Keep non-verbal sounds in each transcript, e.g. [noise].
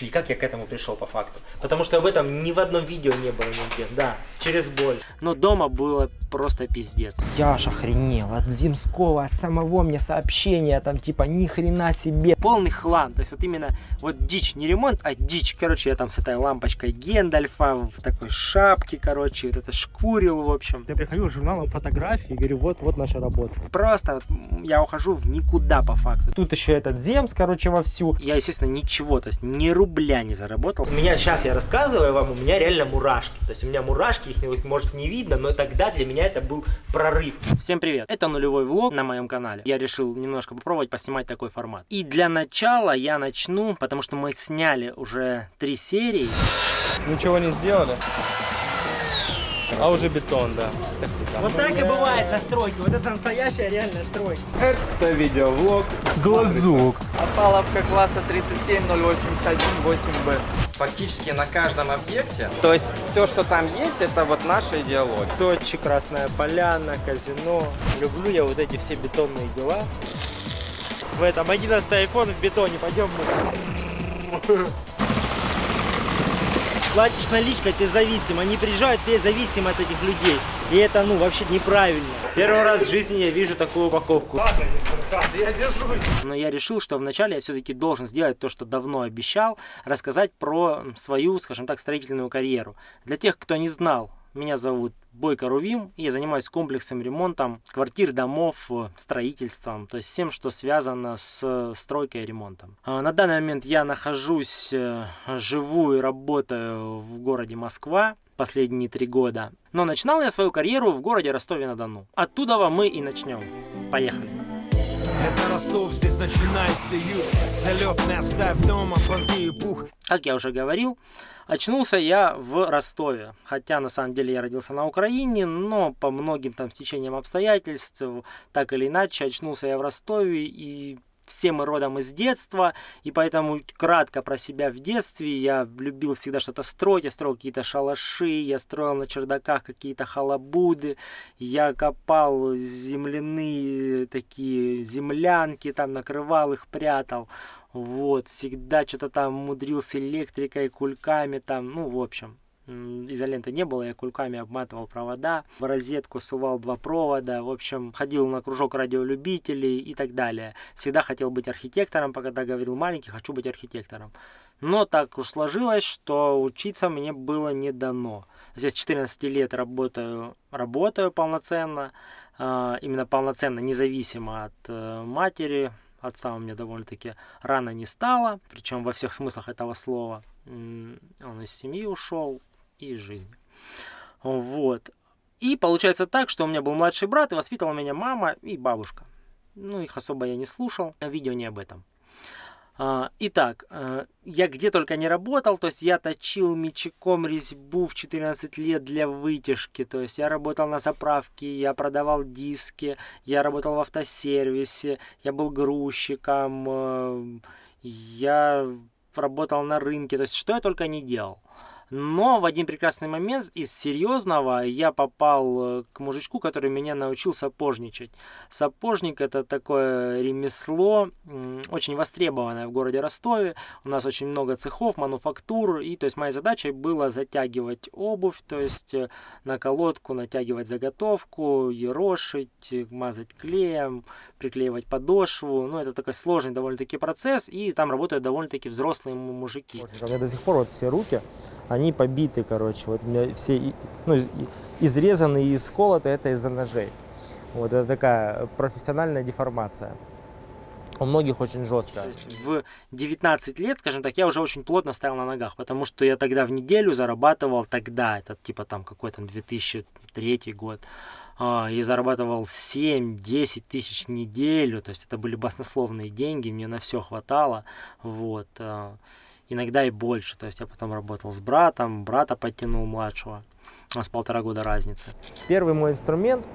И как я к этому пришел по факту? Потому что об этом ни в одном видео не было нигде. Да, через боль. Но дома было просто пиздец. Я аж охренел от Зимского, от самого мне сообщения, там типа ни хрена себе. Полный хлам. То есть вот именно вот дичь, не ремонт, а дичь. Короче, я там с этой лампочкой Гендальфа в такой шапке, короче, вот это шкурил, в общем. Я приходил с журналом фотографии и говорю, вот, вот наша работа. Просто вот я ухожу в никуда по факту. Тут еще этот Земс, короче, вовсю. Я, естественно, ничего, то есть ни рубля не заработал. У меня сейчас я рассказываю вам, у меня реально мурашки. То есть у меня мурашки, их может не видно, но тогда для меня это был прорыв. Всем привет, это нулевой влог на моем канале. Я решил немножко попробовать поснимать такой формат. И для начала я начну, потому что мы сняли уже три серии. Ничего не сделали? А уже бетон, да. Так всегда. Вот так и бывает на стройке. Вот это настоящая реальная стройка. Это видеовлог Глазук. Опаловка класса 37081-8Б. Фактически на каждом объекте, то есть все, что там есть, это вот наша идеология. Сочи, Красная Поляна, казино. Люблю я вот эти все бетонные дела. В этом 11 iPhone в бетоне. Пойдем мы. Платишь наличкой, ты зависим. Они приезжают, ты зависим от этих людей. И это, ну, вообще неправильно. Первый раз в жизни я вижу такую упаковку. Но я решил, что вначале я все-таки должен сделать то, что давно обещал, рассказать про свою, скажем так, строительную карьеру. Для тех, кто не знал, меня зовут Бойко Рувим, я занимаюсь комплексом ремонтом квартир, домов, строительством, то есть всем, что связано с стройкой и ремонтом. А, на данный момент я нахожусь, э, живу и работаю в городе Москва последние три года. Но начинал я свою карьеру в городе Ростове-на-Дону. Оттуда мы и начнем. Поехали. Это Ростов, здесь начинается юг Залет не оставь дома, понты и пух Как я уже говорил, очнулся я в Ростове. Хотя на самом деле я родился на Украине, но по многим там стечениям обстоятельств, так или иначе, очнулся я в Ростове и все мы родом из детства, и поэтому кратко про себя в детстве. Я любил всегда что-то строить, я строил какие-то шалаши, я строил на чердаках какие-то халабуды, я копал земляные такие землянки, там накрывал их, прятал. Вот, всегда что-то там мудрился электрикой, кульками там, ну, в общем, изоленты не было, я кульками обматывал провода, в розетку сувал два провода, в общем, ходил на кружок радиолюбителей и так далее. Всегда хотел быть архитектором, когда говорил маленький, хочу быть архитектором. Но так уж сложилось, что учиться мне было не дано. Здесь 14 лет работаю, работаю полноценно, а, именно полноценно, независимо от э, матери, отца у меня довольно-таки рано не стало, причем во всех смыслах этого слова. Он из семьи ушел, и из жизни. Вот. И получается так, что у меня был младший брат, и воспитывала меня мама и бабушка. Ну, их особо я не слушал, видео не об этом. А, итак, э, я где только не работал, то есть я точил мечиком резьбу в 14 лет для вытяжки, то есть я работал на заправке, я продавал диски, я работал в автосервисе, я был грузчиком, э, я работал на рынке, то есть что я только не делал. Но в один прекрасный момент из серьезного я попал э, к мужичку, который меня научил сапожничать. Сапожник это такое ремесло, очень востребованное в городе Ростове. У нас очень много цехов, мануфактур. И то есть моей задачей было затягивать обувь, то есть э, на колодку натягивать заготовку, ерошить, мазать клеем, приклеивать подошву. Ну, это такой сложный довольно-таки процесс. И там работают довольно-таки взрослые мужики. У меня до сих пор вот все руки, они побиты, короче. Вот у меня все ну, изрезаны и сколоты, это из-за ножей. Вот это такая профессиональная деформация. У многих очень жестко. То есть в 19 лет, скажем так, я уже очень плотно стоял на ногах, потому что я тогда в неделю зарабатывал тогда, это типа там какой-то 2003 год, а, и зарабатывал 7-10 тысяч в неделю, то есть это были баснословные деньги, мне на все хватало, вот. Иногда и больше. То есть я потом работал с братом, брата подтянул младшего. У нас полтора года разницы. Первый мой инструмент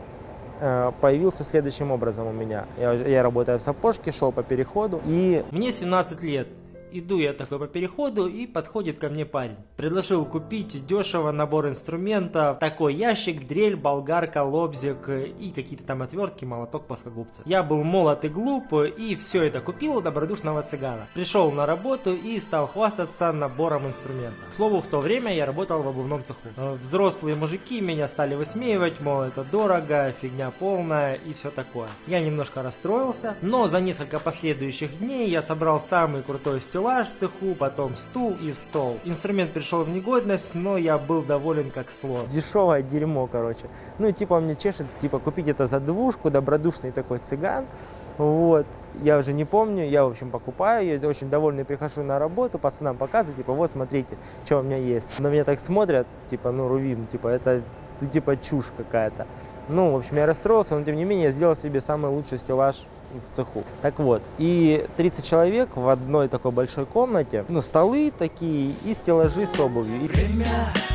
э, появился следующим образом у меня. Я, я работаю в сапожке, шел по переходу и... Мне 17 лет. Иду я такой по переходу, и подходит ко мне парень. Предложил купить дешево набор инструментов, такой ящик, дрель, болгарка, лобзик и какие-то там отвертки, молоток, плоскогубцы. Я был молод и глуп, и все это купил у добродушного цыгана. Пришел на работу и стал хвастаться набором инструментов. К слову, в то время я работал в обувном цеху. Э, Взрослые мужики меня стали высмеивать, мол, это дорого, фигня полная и все такое. Я немножко расстроился, но за несколько последующих дней я собрал самый крутой стеллаж в цеху, потом стул и стол. Инструмент пришел в негодность, но я был доволен как слон. Дешевое дерьмо, короче. Ну и типа мне чешет, типа купить это за двушку, добродушный такой цыган. Вот, я уже не помню, я, в общем, покупаю, я очень довольный прихожу на работу, пацанам показываю, типа, вот, смотрите, что у меня есть. На меня так смотрят, типа, ну, Рувим, типа, это, типа, чушь какая-то. Ну, в общем, я расстроился, но, тем не менее, я сделал себе самый лучший стеллаж в цеху. Так вот, и 30 человек в одной такой большой комнате, ну, столы такие и стеллажи с обувью. Время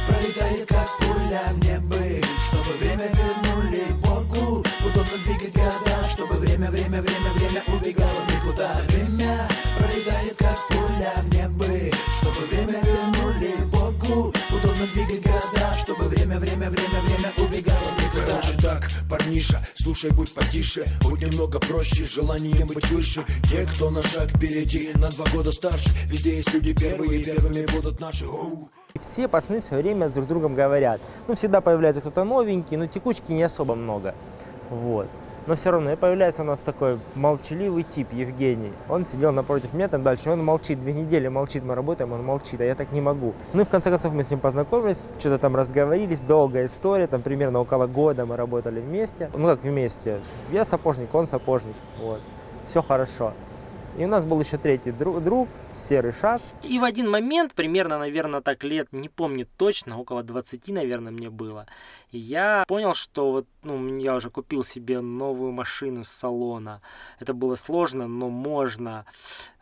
пролетает как пуля мне бы Чтобы время вернули Богу Удобно двигать города Чтобы время, время, время, время убегало никуда Время парниша, слушай, будь потише Будь немного проще, желание быть выше Те, кто на шаг впереди, на два года старше Везде есть люди первые, первыми будут наши Оу. Все пацаны все время друг с другом говорят. Ну, всегда появляется кто-то новенький, но текучки не особо много. Вот. Но все равно и появляется у нас такой молчаливый тип, Евгений. Он сидел напротив меня там дальше, он молчит, две недели молчит, мы работаем, он молчит, а я так не могу. Ну и в конце концов мы с ним познакомились, что-то там разговорились, долгая история, там примерно около года мы работали вместе. Ну как вместе, я сапожник, он сапожник, вот. Все хорошо. И у нас был еще третий друг, друг серый шац. И в один момент, примерно, наверное, так лет, не помню точно, около 20, наверное, мне было, я понял, что вот, ну, я уже купил себе новую машину с салона. Это было сложно, но можно.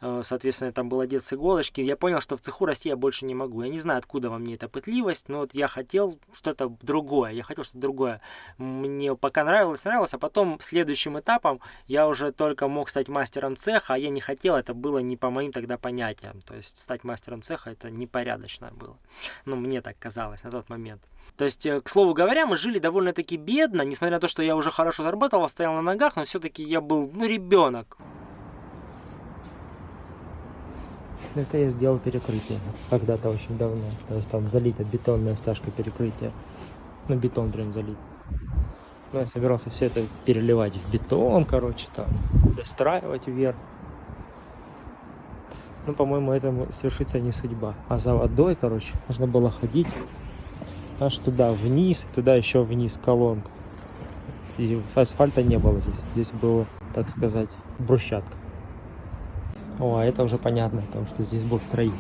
Э, Соответственно, там был одет с иголочки. Я понял, что в цеху расти я больше не могу. Я не знаю, откуда во мне эта пытливость, но вот я хотел что-то другое. Я хотел что-то другое. Мне пока нравилось, нравилось, а потом следующим этапом я уже только мог стать мастером цеха, а я не хотел, это было не по моим тогда понятиям. То есть стать мастером цеха это непорядочно было. Ну, мне так казалось на тот момент. То есть, э, к слову говоря, мы жили довольно-таки бедно, несмотря на то, что я уже хорошо зарабатывал, стоял на ногах, но все-таки я был, ну, ребенок. Это я сделал перекрытие когда-то очень давно. То есть там залита бетонная стяжка перекрытия. Ну, бетон прям залит. Ну, я собирался все это переливать в бетон, короче, там, достраивать вверх. Ну, по-моему, этому свершится не судьба. А за водой, короче, нужно было ходить аж туда вниз, и туда еще вниз колонка. И асфальта не было здесь. Здесь было, так сказать, брусчатка. О, а это уже понятно, потому что здесь был строитель.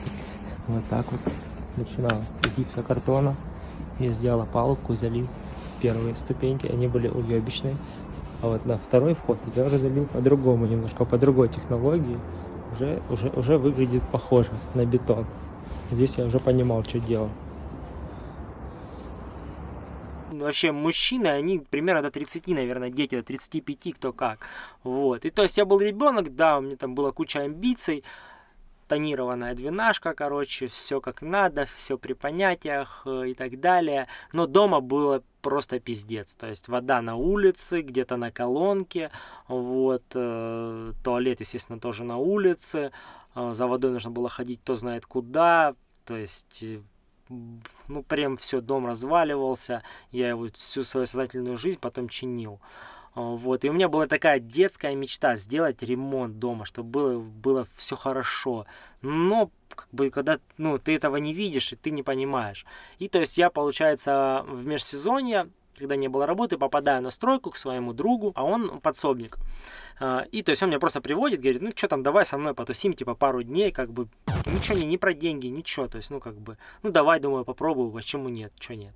Вот так вот начинал с гипсокартона. Я сделал опалубку, залил первые ступеньки, они были уебищные. А вот на второй вход я уже залил по-другому, немножко по другой технологии. Уже, уже, уже выглядит похоже на бетон. Здесь я уже понимал, что делал. вообще мужчины, они примерно до 30, наверное, дети до 35, кто как. Вот. И то есть я был ребенок, да, у меня там была куча амбиций, тонированная двенашка, короче, все как надо, все при понятиях э, и так далее. Но дома было просто пиздец. То есть вода на улице, где-то на колонке, вот, э, туалет, естественно, тоже на улице, э, за водой нужно было ходить кто знает куда, то есть ну, прям все, дом разваливался, я его всю свою сознательную жизнь потом чинил. А, Вот, и у меня была такая детская мечта сделать ремонт дома, чтобы было, было все хорошо. Но, как бы, когда, ну, ты этого не видишь, и ты не понимаешь. И, то есть, я, получается, в межсезонье, когда не было работы, попадаю на стройку к своему другу, а он подсобник. А, И то есть он меня просто приводит, говорит, ну что там, давай со мной потусим, типа пару дней, как бы ничего не, не про деньги, ничего, то есть, ну как бы, ну давай, думаю, попробую, почему нет, что нет.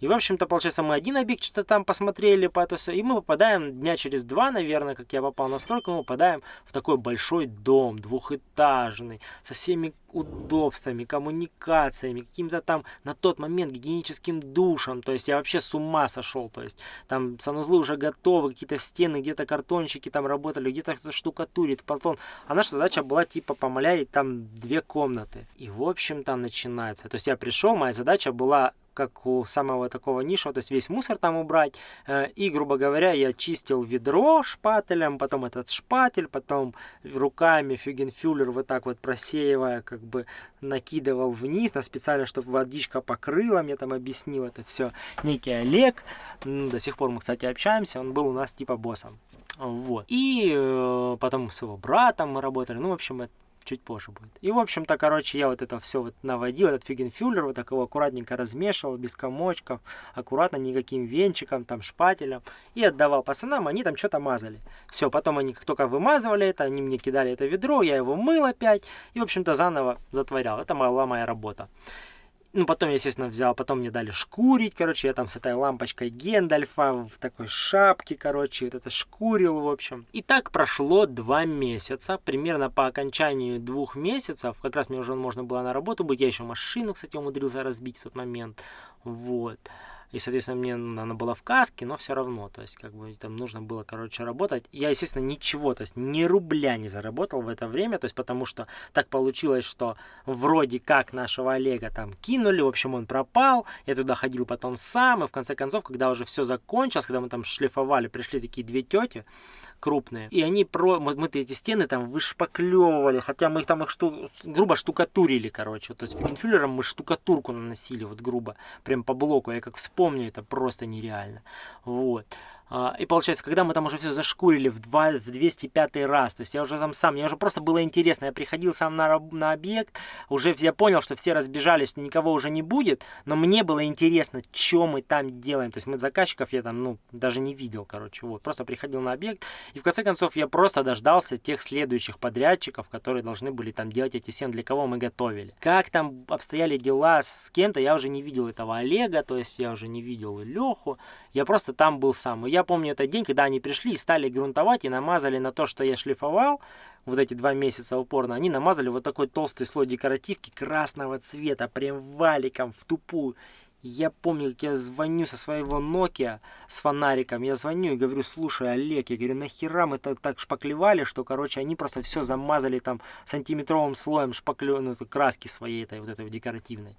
И, в общем-то, получается, мы один объект что-то там посмотрели, по это все, и мы попадаем дня через два, наверное, как я попал на стройку, мы попадаем в такой большой дом, двухэтажный, со всеми удобствами, коммуникациями, каким-то там на тот момент гигиеническим душем. То есть я вообще с ума сошел. То есть там санузлы уже готовы, какие-то стены, где-то картончики там работали, где-то кто-то штукатурит, потом. А наша задача была типа помалярить там две комнаты. И в общем там начинается. То есть я пришел, моя задача была как у самого такого нишевого, то есть весь мусор там убрать. Э, и, грубо говоря, я чистил ведро шпателем, потом этот шпатель, потом руками фюгенфюллер вот так вот просеивая, как бы накидывал вниз на специально, чтобы водичка покрыла, мне там объяснил это все некий Олег. До сих пор мы, кстати, общаемся, он был у нас типа боссом. Вот. И э, потом с его братом мы работали. Ну, в общем, это чуть позже будет. И, в общем-то, короче, я вот это все вот наводил, этот фигенфюллер, вот так его аккуратненько размешивал, без комочков, аккуратно, никаким венчиком, там, шпателем, и отдавал пацанам, они там что-то мазали. Все, потом они как только вымазывали это, они мне кидали это ведро, я его мыл опять, и, в общем-то, заново затворял. Это была моя работа. Ну, потом я, естественно, взял, потом мне дали шкурить, короче, я там с этой лампочкой Гендальфа в такой шапке, короче, вот это шкурил, в общем. И так прошло два месяца, примерно по окончанию двух месяцев, как раз мне уже можно было на работу быть, я еще машину, кстати, умудрился разбить в тот момент, вот. И, соответственно, мне она была в каске, но все равно, то есть, как бы там нужно было, короче, работать. Я, естественно, ничего, то есть, ни рубля не заработал в это время, то есть, потому что так получилось, что вроде как нашего Олега там кинули, в общем, он пропал, я туда ходил потом сам, и в конце концов, когда уже все закончилось, когда мы там шлифовали, пришли такие две тети, крупные. И они про... Мы, мы эти стены там вышпаклевывали, хотя мы их там их шту... грубо штукатурили, короче. То есть фигенфюллером мы штукатурку наносили, вот грубо, прям по блоку. Я как вспомню, это просто нереально. Вот. А, и получается, когда мы там уже все зашкурили в, 2, в 205 раз, то есть я уже там сам, мне уже просто было интересно, я приходил сам на, на объект, уже я понял, что все разбежались, что никого уже не будет, но мне было интересно, что мы там делаем, то есть мы заказчиков я там, ну, даже не видел, короче, вот, просто приходил на объект, и в конце концов я просто дождался тех следующих подрядчиков, которые должны были там делать эти стены, для кого мы готовили. Как там обстояли дела с кем-то, я уже не видел этого Олега, то есть я уже не видел Леху, я просто там был сам. И я помню этот день, когда они пришли и стали грунтовать и намазали на то, что я шлифовал, вот эти два месяца упорно, они намазали вот такой толстый слой декоративки красного цвета, прям валиком в тупую. Я помню, как я звоню со своего Nokia с фонариком, я звоню и говорю, слушай, Олег, я говорю, нахера мы так, так шпаклевали, что, короче, они просто все замазали там сантиметровым слоем шпаклю, ну, краски своей этой вот этой декоративной.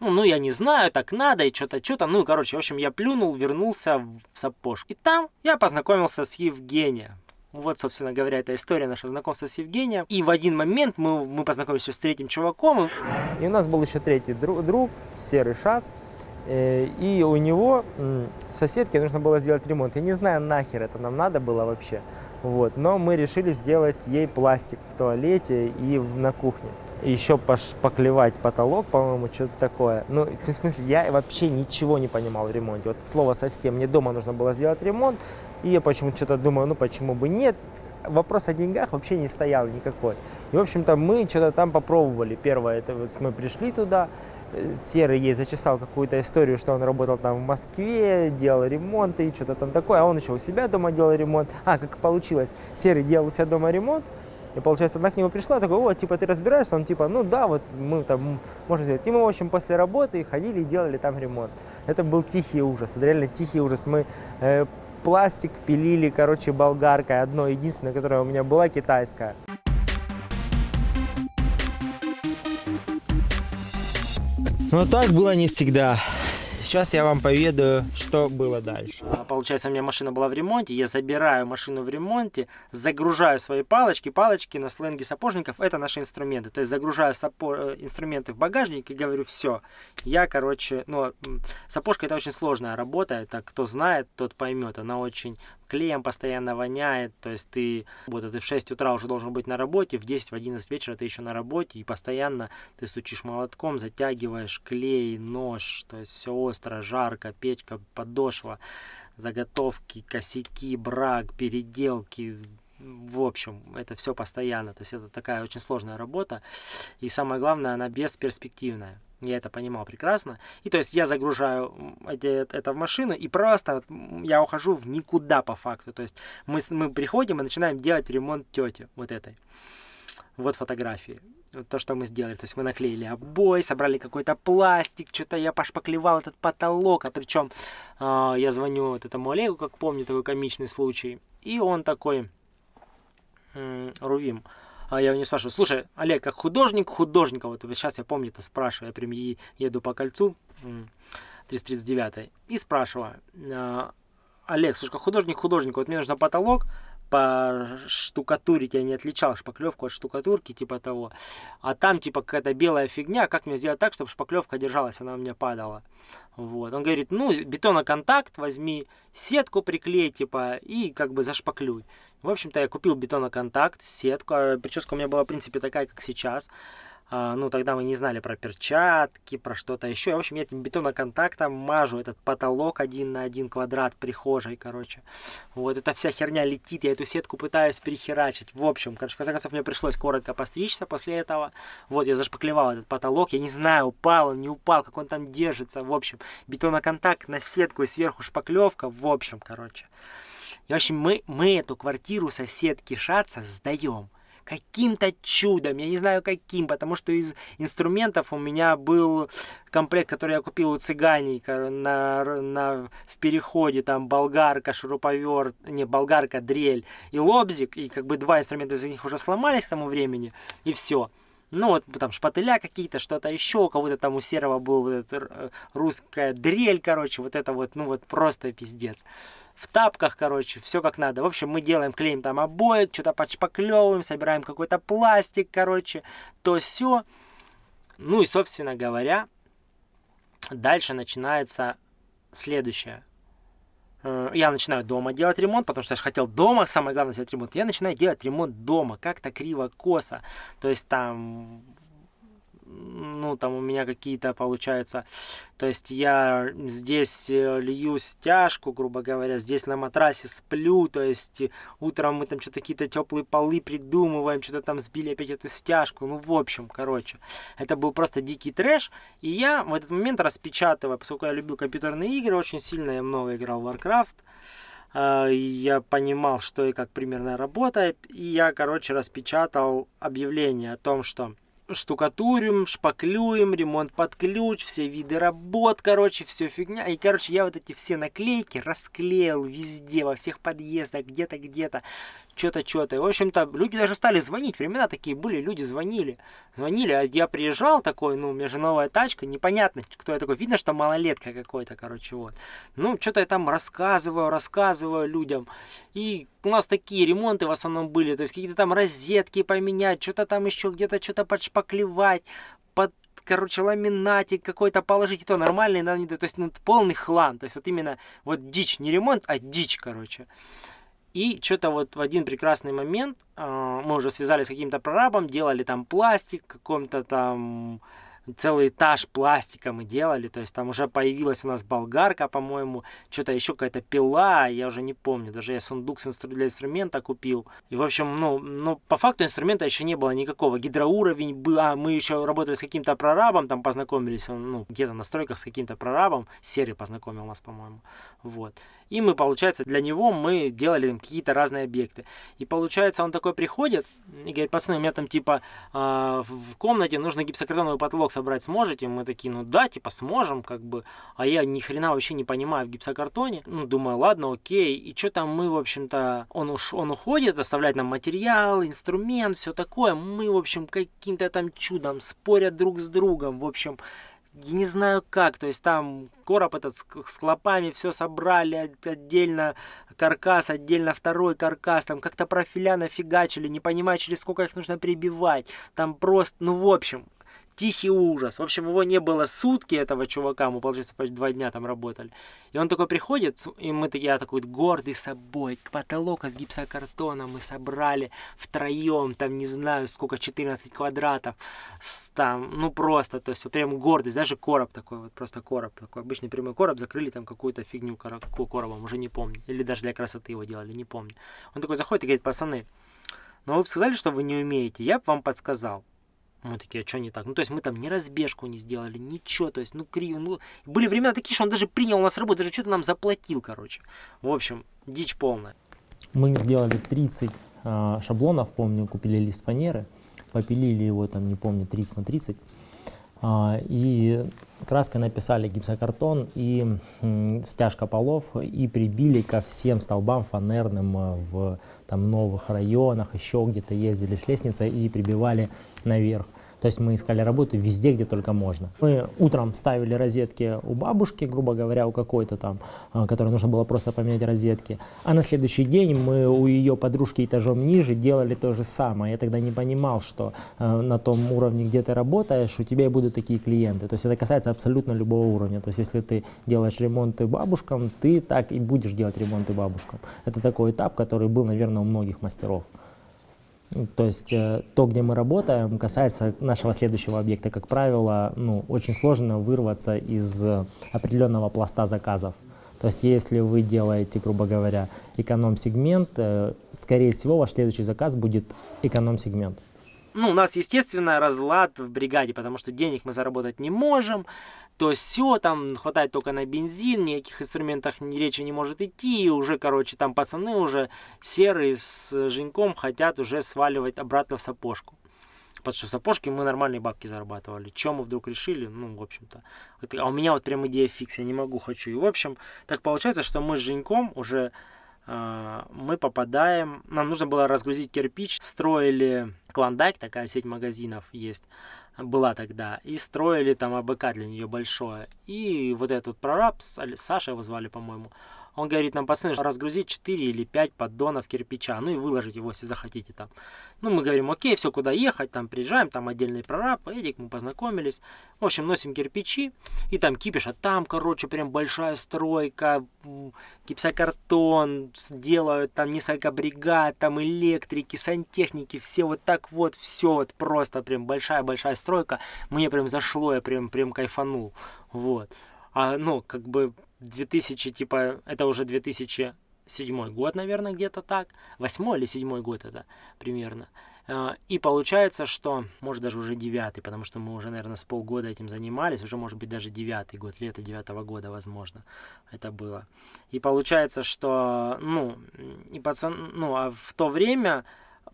Ну, ну, я не знаю, так надо, и что-то, что-то. Ну, короче, в общем, я плюнул, вернулся в сапожку. И там я познакомился с Евгением. Вот, собственно говоря, эта история нашего знакомства с Евгением. И в один момент мы, мы познакомились с третьим чуваком. И у нас был еще третий друг, друг Серый Шац. Э, и у него соседке нужно было сделать ремонт. Я не знаю, нахер это нам надо было вообще. Вот. Но мы решили сделать ей пластик в туалете и на кухне еще поклевать потолок, по-моему, что-то такое. Ну, в смысле, я вообще ничего не понимал в ремонте. Вот слово совсем. Мне дома нужно было сделать ремонт, и я почему-то что-то думаю, ну почему бы нет. Вопрос о деньгах вообще не стоял никакой. И, в общем-то, мы что-то там попробовали. Первое, это вот мы пришли туда, Серый ей зачесал какую-то историю, что он работал там в Москве, делал ремонты и что-то там такое, а он еще у себя дома делал ремонт. А, как получилось, Серый делал у себя дома ремонт, и получается, она к нему пришла, такой, вот, типа, ты разбираешься? Он типа, ну да, вот мы там можем сделать. И мы, в общем, после работы ходили и делали там ремонт. Это был тихий ужас, это реально тихий ужас. Мы э, пластик пилили, короче, болгаркой, одно единственное, которое у меня была китайская. Но так было не всегда. Сейчас я вам поведаю, что было дальше. А, получается, у меня машина была в ремонте, я забираю машину в ремонте, загружаю свои палочки. Палочки на сленге сапожников это наши инструменты. То есть загружаю сапо... Э, инструменты в багажник и говорю, все, я, короче, ну, сапожка это очень сложная работа, это кто знает, тот поймет. Она очень клеем постоянно воняет, то есть ты, вот ты в 6 утра уже должен быть на работе, в 10, в 11 вечера ты еще на работе, и постоянно ты стучишь молотком, затягиваешь клей, нож, то есть все остро, жарко, печка, подошва, заготовки, косяки, брак, переделки, в общем, это все постоянно. То есть это такая очень сложная работа. И самое главное, она бесперспективная. Я это понимал прекрасно. И то есть я загружаю это в машину и просто я ухожу в никуда по факту. То есть мы, мы приходим и начинаем делать ремонт тете вот этой. Вот фотографии. вот то, что мы сделали. То есть мы наклеили обои, собрали какой-то пластик, что-то я пошпаклевал этот потолок, а причем э, я звоню вот этому Олегу, как помню, такой комичный случай, и он такой, э, Рувим, а я его не спрашиваю, слушай, Олег, как художник, художника, вот сейчас я помню это спрашиваю, я прям еду по кольцу, 339 и спрашиваю, «А, Олег, слушай, как художник, художник, вот мне нужно потолок, по штукатурить я не отличал шпаклевку от штукатурки, типа того. А там, типа, какая-то белая фигня, как мне сделать так, чтобы шпаклевка держалась, она у меня падала. Вот. Он говорит, ну, бетоноконтакт, возьми сетку, приклей, типа, и как бы зашпаклюй. В общем-то, я купил бетоноконтакт, сетку, а прическа у меня была, в принципе, такая, как сейчас. А, ну, тогда мы не знали про перчатки, про что-то еще. В общем, я этим бетоноконтактом мажу этот потолок один на один квадрат прихожей, короче. Вот эта вся херня летит, я эту сетку пытаюсь перехерачить. В общем, короче, в конце концов, мне пришлось коротко постричься после этого. Вот, я зашпаклевал этот потолок, я не знаю, упал он, не упал, как он там держится. В общем, бетоноконтакт на сетку и сверху шпаклевка. В общем, короче. И, в общем, мы, мы эту квартиру соседки Шаца сдаем каким-то чудом, я не знаю каким, потому что из инструментов у меня был комплект, который я купил у цыганика на, на, в переходе, там болгарка, шуруповерт, не, болгарка, дрель и лобзик, и как бы два инструмента из них уже сломались к тому времени, и все. Ну, вот там шпателя какие-то, что-то еще, у кого-то там у серого был вот этот, э, русская дрель, короче, вот это вот, ну вот просто пиздец в тапках, короче, все как надо. В общем, мы делаем, клеим там обои, что-то подшпаклевываем, собираем какой-то пластик, короче, то все. Ну и, собственно говоря, дальше начинается следующее. Э, я начинаю дома делать ремонт, потому что я же хотел дома, самое главное, сделать ремонт. Я начинаю делать ремонт дома, как-то криво-косо. То есть там ну, там у меня какие-то, получается, то есть я здесь э, лью стяжку, грубо говоря, здесь на матрасе сплю, то есть утром мы там что-то какие-то теплые полы придумываем, что-то там сбили опять эту стяжку, ну, в общем, короче, это был просто дикий трэш, и я в этот момент распечатываю, поскольку я любил компьютерные игры, очень сильно я много играл в Warcraft, э, я понимал, что и как примерно работает, и я, короче, распечатал объявление о том, что штукатурим, шпаклюем, ремонт под ключ, все виды работ, короче, все фигня. И, короче, я вот эти все наклейки расклеил везде, во всех подъездах, где-то, где-то что-то, что-то. В общем-то, люди даже стали звонить. Времена такие были, люди звонили. Звонили, а я приезжал такой, ну, у меня же новая тачка, непонятно, кто я такой. Видно, что малолетка какой-то, короче, вот. Ну, что-то я там рассказываю, рассказываю людям. И у нас такие ремонты в основном были, то есть какие-то там розетки поменять, что-то там еще где-то что-то подшпаклевать, под короче, ламинатик какой-то положить, и то нормальный, то есть, ну, полный хлам, то есть, вот именно, вот дичь, не ремонт, а дичь, короче. И что-то вот в один прекрасный момент э, мы уже связались с каким-то прорабом, делали там пластик, каком-то там целый этаж пластика мы делали, то есть там уже появилась у нас болгарка, по-моему, что-то еще какая-то пила, я уже не помню, даже я сундук для инструмента купил. И, в общем, ну, ну, по факту инструмента еще не было никакого. Гидроуровень был, а мы еще работали с каким-то прорабом, там познакомились, ну, где-то на стройках с каким-то прорабом, Серый познакомил нас, по-моему, вот. И мы, получается, для него мы делали какие-то разные объекты. И получается, он такой приходит и говорит, пацаны, у меня там типа э, в комнате нужно гипсокартоновый потолок собрать, сможете? Мы такие, ну да, типа сможем, как бы. А я ни хрена вообще не понимаю в гипсокартоне. Ну, думаю, ладно, окей. И что там мы, в общем-то, он, уж, он уходит, оставляет нам материал, инструмент, все такое. Мы, в общем, каким-то там чудом спорят друг с другом. В общем, я не знаю как, то есть там короб этот с, с клопами все собрали отдельно, каркас, отдельно второй каркас, там как-то профиля нафигачили, не понимая, через сколько их нужно прибивать, там просто, ну в общем, тихий ужас. В общем, его не было сутки, этого чувака, мы, получается, почти два дня там работали. И он такой приходит, и мы, я такой гордый собой, потолок из гипсокартона мы собрали втроем, там, не знаю, сколько, 14 квадратов, там, ну, просто, то есть, прям гордость, даже короб такой, вот просто короб такой, обычный прямой короб, закрыли там какую-то фигню коробом, уже не помню, или даже для красоты его делали, не помню. Он такой заходит и говорит, пацаны, ну вы бы сказали, что вы не умеете, я бы вам подсказал. Мы такие, а что не так? Ну, то есть мы там ни разбежку не сделали, ничего, то есть, ну, криво, ну, были времена такие, что он даже принял у нас работу, даже что-то нам заплатил, короче. В общем, дичь полная. Мы сделали 30 э, а, шаблонов, помню, купили лист фанеры, попилили его, там, не помню, 30 на 30. А, и краской написали гипсокартон и м, стяжка полов и прибили ко всем столбам фанерным э, в там, новых районах, еще где-то ездили с лестницей и прибивали наверх. То есть мы искали работу везде, где только можно. Мы утром ставили розетки у бабушки, грубо говоря, у какой-то там, а, которой нужно было просто поменять розетки. А на следующий день мы у ее подружки этажом ниже делали то же самое. Я тогда не понимал, что э, на том уровне, где ты работаешь, у тебя и будут такие клиенты. То есть это касается абсолютно любого уровня. То есть если ты делаешь ремонты бабушкам, ты так и будешь делать ремонты бабушкам. Это такой этап, который был, наверное, у многих мастеров. То есть э, то, где мы работаем, касается нашего следующего объекта. Как правило, ну, очень сложно вырваться из э, определенного пласта заказов. То есть если вы делаете, грубо говоря, эконом-сегмент, э, скорее всего, ваш следующий заказ будет эконом-сегмент. Ну, у нас, естественно, разлад в бригаде, потому что денег мы заработать не можем. То все, там хватает только на бензин, никаких инструментах ни речи не может идти. И уже, короче, там пацаны уже серые с Женьком хотят уже сваливать обратно в сапожку. Потому что в сапожке мы нормальные бабки зарабатывали. Чем мы вдруг решили? Ну, в общем-то. А у меня вот прям идея фикс, я не могу, хочу. И, в общем, так получается, что мы с Женьком уже мы попадаем, нам нужно было разгрузить кирпич, строили Клондайк, такая сеть магазинов есть, была тогда, и строили там АБК для нее большое. И вот этот прораб, Саша его звали, по-моему, он говорит нам, пацаны, разгрузить 4 или 5 поддонов кирпича, ну и выложить его, если захотите там. Ну, мы говорим, окей, все, куда ехать, там приезжаем, там отдельный прораб, Эдик, мы познакомились. В общем, носим кирпичи, и там кипиш, а там, короче, прям большая стройка, гипсокартон, делают там несколько бригад, там электрики, сантехники, все вот так вот, все вот просто прям большая-большая стройка. Мне прям зашло, я прям, прям кайфанул, вот. А, ну, как бы 2000, типа, это уже 2007 год, наверное, где-то так. Восьмой или седьмой год это примерно. А, И получается, что, может, даже уже девятый, потому что мы уже, наверное, с полгода этим занимались, уже, может быть, даже девятый год, лето девятого года, возможно, это было. И получается, что, ну, и пацан, ну, а в то время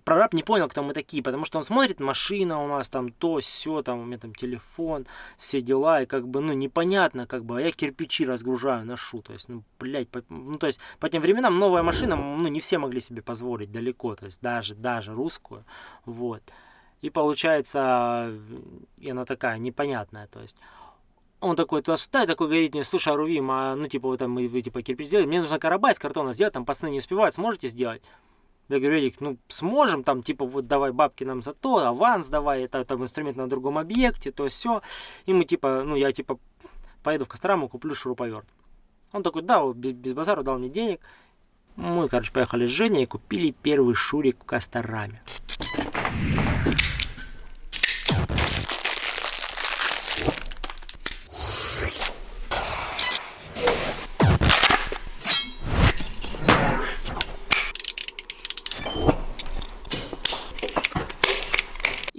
прораб не понял, кто мы такие, потому что он смотрит, машина у нас там то, все, там у меня там телефон, все дела, и как бы, ну, непонятно, как бы, а я кирпичи разгружаю, ношу, то есть, ну, блядь, по- ну, то есть, по тем временам новая машина, ну, не все могли себе позволить далеко, то есть, даже, даже русскую, вот. И получается, и она такая непонятная, то есть, он такой туда-сюда, и такой говорит мне, слушай, Арувим, а, ну, типа, вы там, вы, вы, типа, кирпич сделали, мне нужно карабай из картона сделать, там, пацаны не успевают, сможете сделать? Я говорю, Эдик, ну сможем, там, типа, вот давай бабки нам за то, аванс давай, это там инструмент на другом объекте, то все. И мы, типа, ну, я, типа, поеду в Кострому, куплю шуруповерт. Он такой, да, без, без базара дал мне денег. Мы, короче, поехали с Женей и купили первый шурик в Костораме.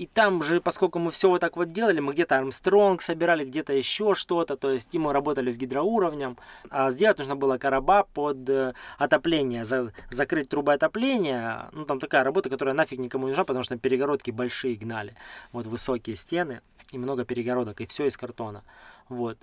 И там же, поскольку мы все вот так вот делали, мы где-то Армстронг собирали, где-то еще что-то, то есть и мы работали с гидроуровнем. А сделать нужно было короба под э, отопление, за- закрыть трубы отопления. Ну, там такая работа, которая нафиг никому не нужна, потому что перегородки большие гнали. Вот высокие стены и много перегородок, и все из картона. Вот.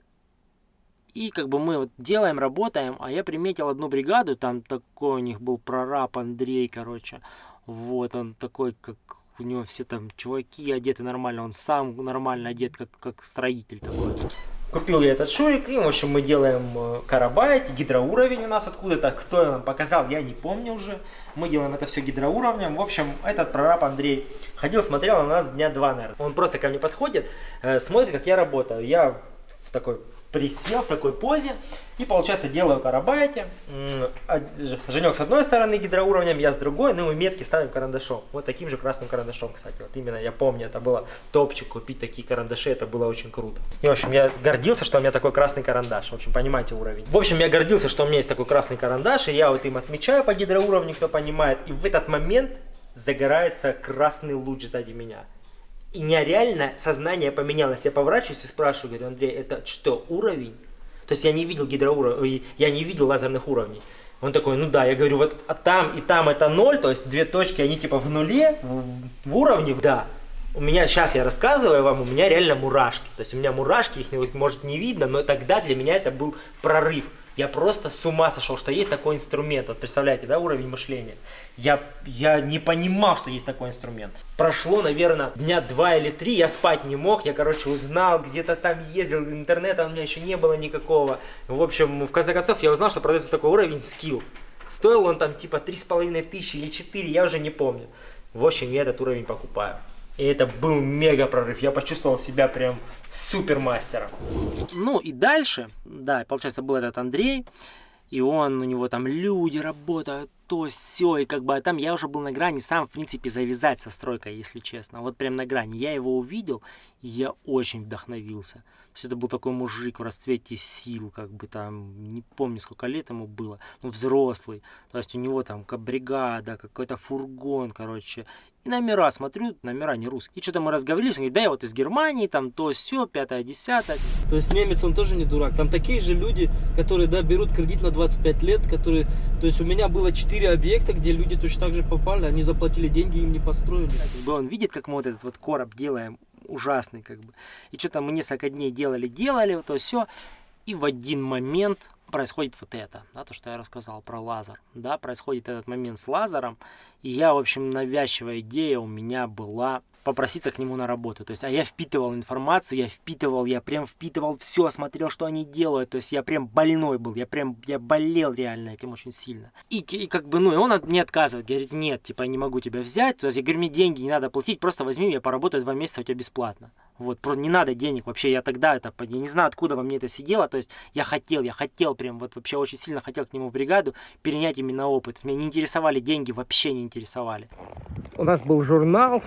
И как бы мы вот делаем, работаем, а я приметил одну бригаду, там такой у них был прораб Андрей, короче. Вот, он такой, как у него все там чуваки одеты нормально, он сам нормально одет, как, как строитель такой. Купил я этот шурик, и, в общем, мы делаем э, карабайт, гидроуровень у нас откуда-то, кто нам показал, я не помню уже. Мы делаем это все гидроуровнем. В общем, этот прораб Андрей ходил, смотрел на нас дня два, наверное. Он просто ко мне подходит, э, смотрит, как я работаю. Я в такой присел в такой позе и, получается, делаю Ж- Женек с одной стороны гидроуровнем, я с другой, ну и метки ставим карандашом. Вот таким же красным карандашом, кстати. Вот именно я помню, это было топчик купить такие карандаши, это было очень круто. И, в общем, я гордился, что у меня такой красный карандаш. В общем, понимаете уровень. В общем, я гордился, что у меня есть такой красный карандаш, и я вот им отмечаю по гидроуровню, кто понимает. И в этот момент загорается красный луч сзади меня. И нереально сознание поменялось. Я поворачиваюсь и спрашиваю, говорю, Андрей, это что, уровень? То есть я не видел гидроуровней, я не видел лазерных уровней. Он такой, ну да, я говорю, вот а там и там это ноль, то есть две точки, они типа в нуле, в, в уровне, да. у меня сейчас я рассказываю вам, у меня реально мурашки. То есть у меня мурашки, их может не видно, но тогда для меня это был прорыв. Я просто с ума сошел, что есть такой инструмент. Вот представляете, да, уровень мышления. Я, я не понимал, что есть такой инструмент. Прошло, наверное, дня два или три, я спать не мог. Я, короче, узнал, где-то там ездил, интернета у меня еще не было никакого. В общем, в конце концов, я узнал, что продается такой уровень скилл. Стоил он там типа три с половиной тысячи или четыре, я уже не помню. В общем, я этот уровень покупаю. И это был мега прорыв. Я почувствовал себя прям супермастером. Ну и дальше, да, получается, был этот Андрей. И он, у него там люди работают, то все и как бы а там я уже был на грани сам, в принципе, завязать со стройкой, если честно. Вот прям на грани. Я его увидел, и я очень вдохновился. То есть это был такой мужик в расцвете сил, как бы там, не помню, сколько лет ему было, ну, взрослый. То есть у него там бригада, какой-то фургон, короче. И номера смотрю, номера не русские. И что-то мы разговорились, он говорит, да, я вот из Германии, там то все, пятое, десятое. То есть немец, он тоже не дурак. Там такие же люди, которые, да, берут кредит на 25 лет, которые... То есть у меня было 4 объекта, где люди точно так же попали, они заплатили деньги, им не построили. Как бы он видит, как мы вот этот вот короб делаем, ужасный, как бы. И что-то мы несколько дней делали, делали, то все. И в один момент происходит вот это, да, то, что я рассказал про лазер, да, происходит этот момент с лазером, и я, в общем, навязчивая идея у меня была попроситься к нему на работу. То есть, а я впитывал информацию, я впитывал, я прям впитывал все, смотрел, что они делают. То есть, я прям больной был, я прям, я болел реально этим очень сильно. И, и как бы, ну, и он не отказывает, говорит, нет, типа, я не могу тебя взять. То есть, я говорю, мне деньги не надо платить, просто возьми, я поработаю два месяца у тебя бесплатно. Вот, просто не надо денег вообще, я тогда это, я не знаю, откуда во мне это сидело, то есть я хотел, я хотел прям, вот вообще очень сильно хотел к нему в бригаду перенять именно опыт. Меня не интересовали деньги, вообще не интересовали. У нас был журнал,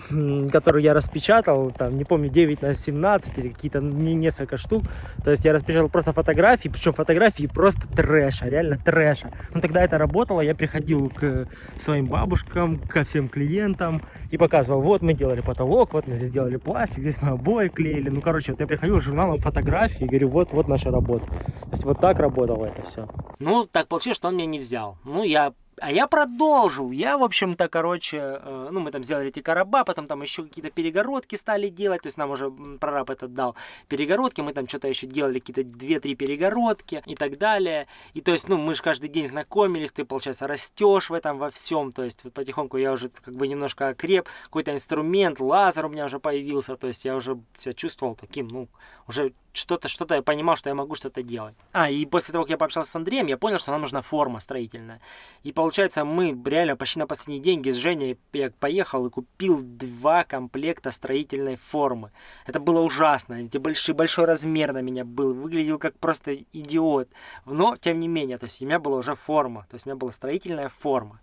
который я распечатал, там, не помню, 9 на 17 или какие-то не несколько штук. То есть я распечатал просто фотографии, причем фотографии просто трэша, реально трэша. Но тогда это работало, я приходил к своим бабушкам, ко всем клиентам и показывал, вот мы делали потолок, вот мы здесь делали пластик, здесь мы обои клеили. Ну, короче, вот я приходил с журналом фотографии и говорю, вот, вот наша работа. То есть вот так работало это все. Ну, так получилось, что он меня не взял. Ну, я а я продолжил. Я, в общем-то, короче, э, ну, мы там сделали эти короба, потом там еще какие-то перегородки стали делать. То есть нам уже прораб этот дал перегородки. Мы там что-то еще делали, какие-то 2-3 перегородки и так далее. И то есть, ну, мы же каждый день знакомились, ты, получается, растешь в этом во всем. То есть, вот потихоньку я уже как бы немножко окреп. Какой-то инструмент, лазер у меня уже появился. То есть, я уже себя чувствовал таким, ну, уже что-то, что-то я понимал, что я могу что-то делать. А, и после того, как я пообщался с Андреем, я понял, что нам нужна форма строительная. И получается, мы реально почти на последние деньги с Женей я поехал и купил два комплекта строительной формы. Это было ужасно. Эти большой, большой размер на меня был. Выглядел как просто идиот. Но, тем не менее, то есть у меня была уже форма. То есть у меня была строительная форма.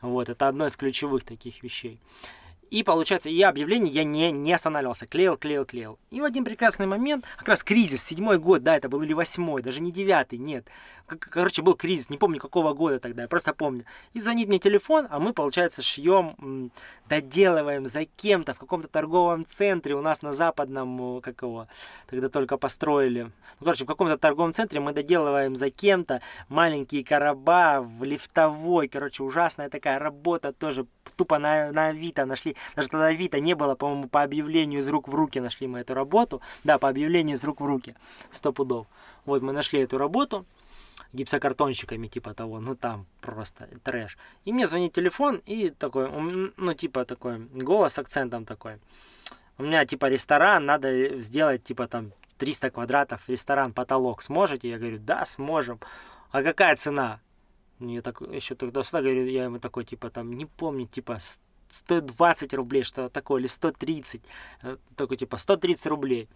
Вот, это одно из ключевых таких вещей. И получается, я объявление я не, не останавливался, клеил, клеил, клеил. И в один прекрасный момент, как раз кризис, седьмой год, да, это был или восьмой, даже не девятый, нет. Короче, был кризис, не помню какого года тогда, я просто помню. И звонит мне телефон, а мы, получается, шьем, доделываем за кем-то в каком-то торговом центре у нас на западном, как его, тогда только построили. Ну, короче, в каком-то торговом центре мы доделываем за кем-то маленькие короба в лифтовой, короче, ужасная такая работа тоже, тупо на, на Авито нашли даже тогда Авито не было, по-моему, по объявлению из рук в руки нашли мы эту работу. Да, по объявлению из рук в руки. Сто пудов. Вот мы нашли эту работу гипсокартонщиками типа того, ну там просто трэш. И мне звонит телефон и такой, ну типа такой, голос с акцентом такой. У меня типа ресторан, надо сделать типа там 300 квадратов, ресторан, потолок. Сможете? Я говорю, да, сможем. А какая цена? Я так еще тогда сюда говорю, я ему такой, типа, там, не помню, типа, 120 рублей, что такое, или 130. Э, такой, типа, 130 рублей.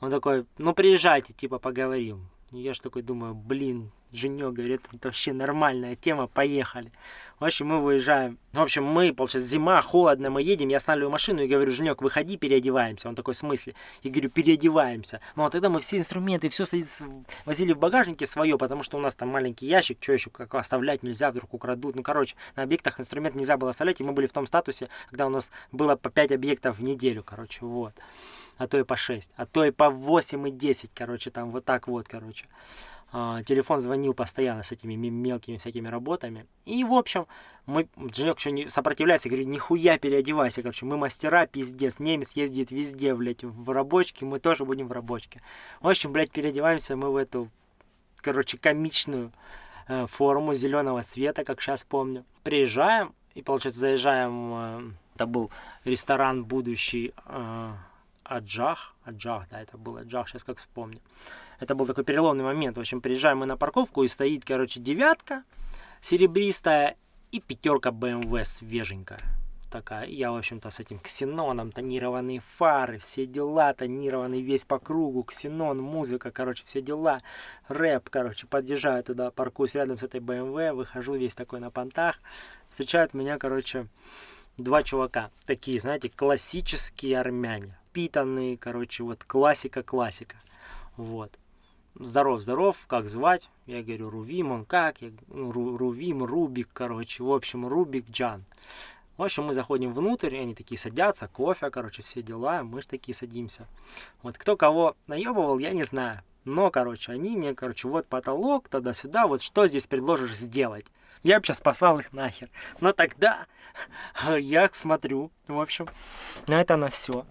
Он такой, ну, приезжайте, типа, поговорим. Я же такой думаю, блин, Женек говорит, это вообще нормальная тема, поехали. В общем, мы выезжаем. В общем, мы, получается, зима, холодно, мы едем, я останавливаю машину и говорю, Женек, выходи, переодеваемся. Он такой, в смысле? Я говорю, переодеваемся. Ну, вот тогда мы все инструменты, все возили в багажнике свое, потому что у нас там маленький ящик, что еще, как оставлять нельзя, вдруг украдут. Ну, короче, на объектах инструмент нельзя было оставлять, и мы были в том статусе, когда у нас было по 5 объектов в неделю, короче, вот а то и по 6, а то и по 8 и 10, короче, там вот так вот, короче. а, телефон звонил постоянно с этими ме- мелкими всякими работами. И, в общем, мы, Женек еще не сопротивляется, говорит, нихуя переодевайся, короче, мы мастера, пиздец, немец ездит везде, блядь, в рабочке, мы тоже будем в рабочке. В общем, блядь, переодеваемся мы в эту, короче, комичную э, форму зеленого цвета, как сейчас помню. Приезжаем, и, получается, заезжаем, э, это был ресторан будущий э, Аджах, Аджах, да, это был Аджах, сейчас как вспомню. Это был такой переломный момент. В общем, приезжаем мы на парковку, и стоит, короче, девятка серебристая и пятерка BMW свеженькая. Такая. Я, в общем-то, с этим ксеноном, тонированные фары, все дела, тонированный весь по кругу, ксенон, музыка, короче, все дела, рэп, короче, подъезжаю туда, паркуюсь рядом с этой BMW, выхожу весь такой на понтах, встречают меня, короче, два чувака, такие, знаете, классические армяне, питанные, короче, вот классика-классика, вот. Здоров, здоров, как звать? Я говорю, Рувим, он как? Я, ну, Ру- Рувим, Рубик, короче, в общем, Рубик Джан. В общем, мы заходим внутрь, и они такие садятся, кофе, короче, все дела, мы же такие садимся. Вот кто кого наебывал, я не знаю. Но, короче, они мне, короче, вот потолок, туда-сюда, вот что здесь предложишь сделать? Я бы сейчас послал их нахер. Но тогда [laughs] я смотрю, в общем, на это на все.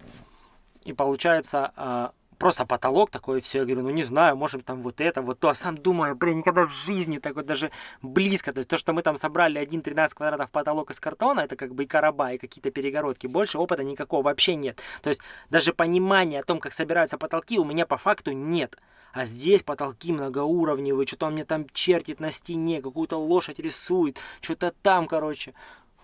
И получается, а, просто потолок такой, все. Я говорю, ну не знаю, можем там вот это, вот то. А сам думаю, блин, никогда в жизни такой даже близко. То есть то, что мы там собрали 1-13 квадратов потолок из картона, это как бы и короба, и какие-то перегородки. Больше опыта никакого вообще нет. То есть даже понимания о том, как собираются потолки, у меня по факту нет. А здесь потолки многоуровневые, что-то он мне там чертит на стене, какую-то лошадь рисует, что-то там, короче.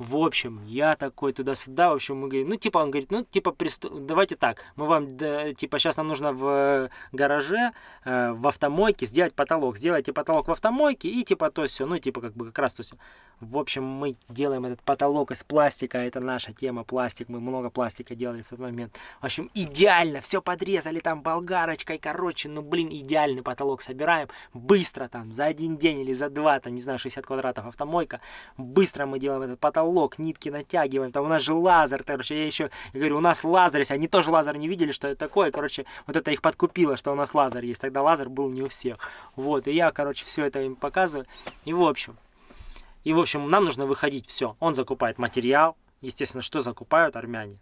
В общем, я такой туда-сюда, в общем, мы говорим, ну, типа, он говорит, ну, типа, присту- давайте так, мы вам, да, типа, сейчас нам нужно в э, гараже, э, в автомойке сделать потолок, сделайте потолок в автомойке и, типа, то все, ну, типа, как бы, как раз то все. В общем, мы делаем этот потолок из пластика, это наша тема, пластик, мы много пластика делали в тот момент. В общем, идеально, все подрезали там болгарочкой, короче, ну, блин, идеальный потолок собираем, быстро там, за один день или за два, там, не знаю, 60 квадратов автомойка, быстро мы делаем этот потолок, нитки натягиваем, там у нас же лазер, короче, я еще говорю, у нас лазер есть, они тоже лазер не видели, что это такое, короче, вот это их подкупило, что у нас лазер есть, тогда лазер был не у всех, вот, и я, короче, все это им показываю, и в общем, и в общем, нам нужно выходить, все, он закупает материал, естественно, что закупают армяне,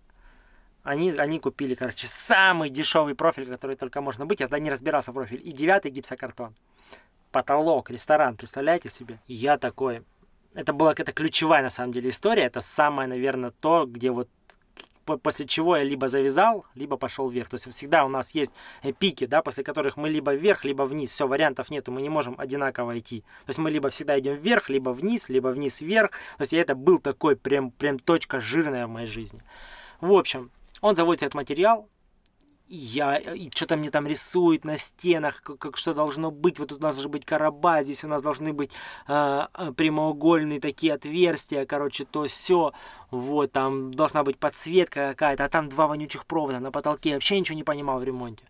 они, они купили, короче, самый дешевый профиль, который только можно быть. Я тогда не разбирался в профиль. И девятый гипсокартон. Потолок, ресторан, представляете себе? Я такой... Это была какая-то ключевая, на самом деле, история. Это самое, наверное, то, где вот по- после чего я либо завязал, либо пошел вверх. То есть всегда у нас есть э, пики, да, после которых мы либо вверх, либо вниз. Все, вариантов нету, мы не можем одинаково идти. То есть мы либо всегда идем вверх, либо вниз, либо вниз вверх. То есть это был такой прям, прям точка жирная в моей жизни. В общем, он заводит этот материал, я, и что-то мне там рисует на стенах, как, как что должно быть. Вот тут у нас должны быть короба, здесь у нас должны быть а, а, прямоугольные такие отверстия, короче, то все. Вот, там должна быть подсветка какая-то, а там два вонючих провода на потолке. Я вообще ничего не понимал в ремонте.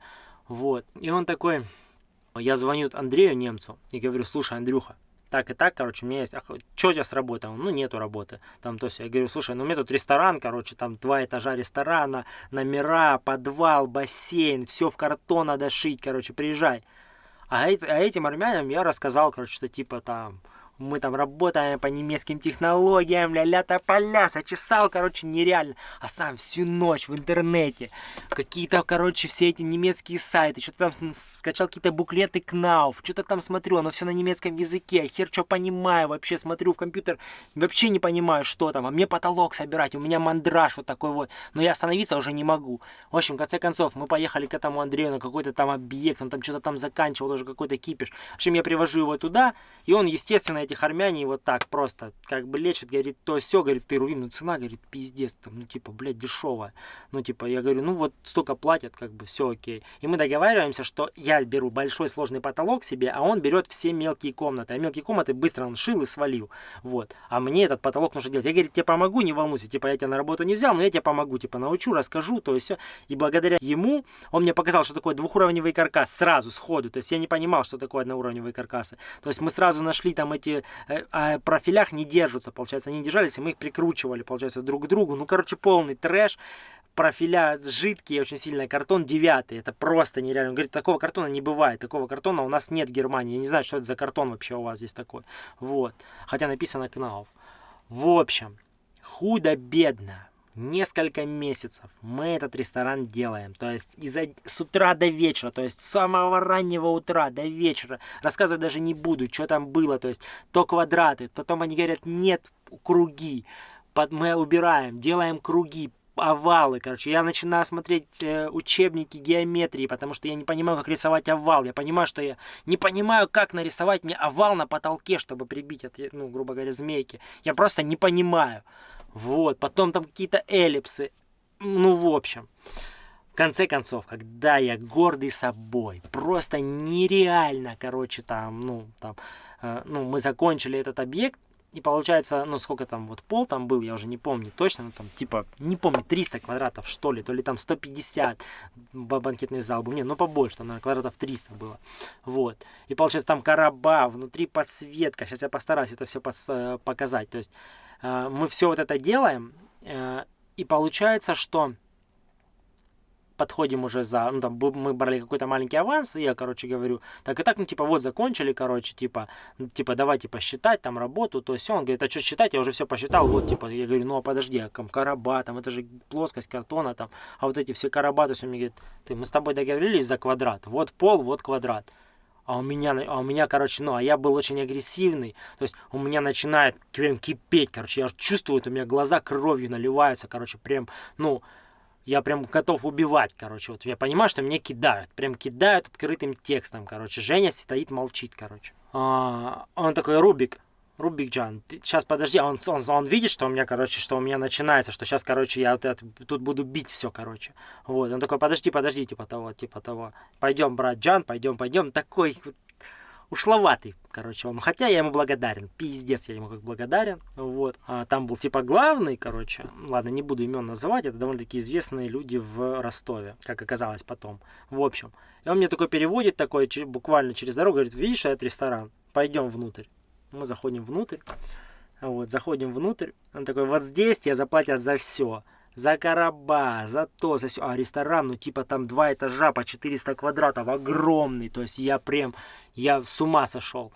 Вот. И он такой, я звоню Андрею немцу и говорю, слушай, Андрюха, так и так, короче, у меня есть, что у тебя с работой? Ну, нету работы. Там, то есть, я говорю, слушай, ну, у меня тут ресторан, короче, там два этажа ресторана, номера, подвал, бассейн, все в картон надо шить, короче, приезжай. А, а этим армянам я рассказал, короче, что типа там, мы там работаем по немецким технологиям, ля-ля тополя, сочесал, короче, нереально. А сам всю ночь в интернете, какие-то, короче, все эти немецкие сайты, что-то там скачал какие-то буклеты Кнауф, что-то там смотрю, оно все на немецком языке, хер что понимаю, вообще смотрю в компьютер, вообще не понимаю, что там, а мне потолок собирать, у меня мандраж вот такой вот, но я остановиться уже не могу. В общем, в конце концов, мы поехали к этому Андрею на какой-то там объект, он там что-то там заканчивал, уже какой-то кипиш. В общем, я привожу его туда, и он, естественно, этих армяне вот так просто как бы лечит, говорит, то все, говорит, ты Рувим, ну цена, говорит, пиздец, там, ну типа, блядь, дешевая. Ну типа, я говорю, ну вот столько платят, как бы все окей. И мы договариваемся, что я беру большой сложный потолок себе, а он берет все мелкие комнаты. А мелкие комнаты быстро он шил и свалил. Вот. А мне этот потолок нужно делать. Я, говорю, тебе помогу, не волнуйся, типа, я тебя на работу не взял, но я тебе помогу, типа, научу, расскажу, то есть все. И благодаря ему он мне показал, что такое двухуровневый каркас сразу, сходу. То есть я не понимал, что такое одноуровневые каркасы. То есть мы сразу нашли там эти э, а профилях не держатся, получается, они держались, и мы их прикручивали, получается, друг к другу. Ну, короче, полный трэш. профиля жидкие, очень сильно, картон девятый, это просто нереально. Он говорит, такого картона не бывает, такого картона у нас нет в Германии, я не знаю, что это за картон вообще у вас здесь такой. Вот, хотя написано Кнауф. В общем, худо-бедно, несколько месяцев мы этот ресторан делаем. То есть из с утра до вечера, то есть с самого раннего утра до вечера. Рассказывать даже не буду, что там было. То есть то квадраты, потом они говорят, нет, круги. Под, мы убираем, делаем круги, овалы, короче. Я начинаю смотреть э, учебники геометрии, потому что я не понимаю, как рисовать овал. Я понимаю, что я не понимаю, как нарисовать мне овал на потолке, чтобы прибить, от, ну, грубо говоря, змейки. Я просто не понимаю. Вот, потом там какие-то эллипсы. Ну, в общем. В конце концов, когда я гордый собой, просто нереально, короче, там, ну, там, э, ну, мы закончили этот объект, и получается, ну, сколько там вот пол там был, я уже не помню точно, ну, там, типа, не помню, 300 квадратов, что ли, то ли там 150 банкетный зал был, не, ну, побольше, там, наверное, квадратов 300 было, вот. И получается, там короба, внутри подсветка, сейчас я постараюсь это все э, показать, то есть мы все вот это делаем, э, и получается, что подходим уже за, ну, там, мы брали какой-то маленький аванс, и я, короче, говорю, так и так, ну, типа, вот, закончили, короче, типа, ну, типа, давайте посчитать там работу, то все, он говорит, а что считать, я уже все посчитал, вот, типа, я говорю, ну, а подожди, а короба, там, это же плоскость картона, там, а вот эти все короба, то есть он мне говорит, ты, мы с тобой договорились за квадрат, вот пол, вот квадрат, а у меня, а у меня, короче, ну, а я был очень агрессивный, то есть у меня начинает прям кипеть, короче, я чувствую, у меня глаза кровью наливаются, короче, прям, ну, я прям готов убивать, короче. Вот я понимаю, что меня кидают. Прям кидают открытым текстом, короче. Женя стоит, молчит, короче. А, он такой, Рубик, Рубик Джан, ты, сейчас подожди, он, он, он видит, что у меня, короче, что у меня начинается, что сейчас, короче, я вот это, тут буду бить все, короче. Вот, он такой, подожди, подожди, типа того, типа того. Пойдем, брат Джан, пойдем, пойдем. Такой, ушловатый, короче, он. Хотя я ему благодарен, пиздец, я ему как благодарен, вот. А, там был типа главный, короче, ладно, не буду имен называть, это довольно-таки известные люди в Ростове, как оказалось потом. В общем, и он мне такой переводит, такой буквально через дорогу, говорит, видишь этот ресторан, пойдем внутрь. Мы заходим внутрь, вот, заходим внутрь, он такой, вот здесь тебе заплатят за все за короба, за то, за все. А ресторан, ну типа там два этажа по 400 квадратов, огромный. То есть я прям, я с ума сошел.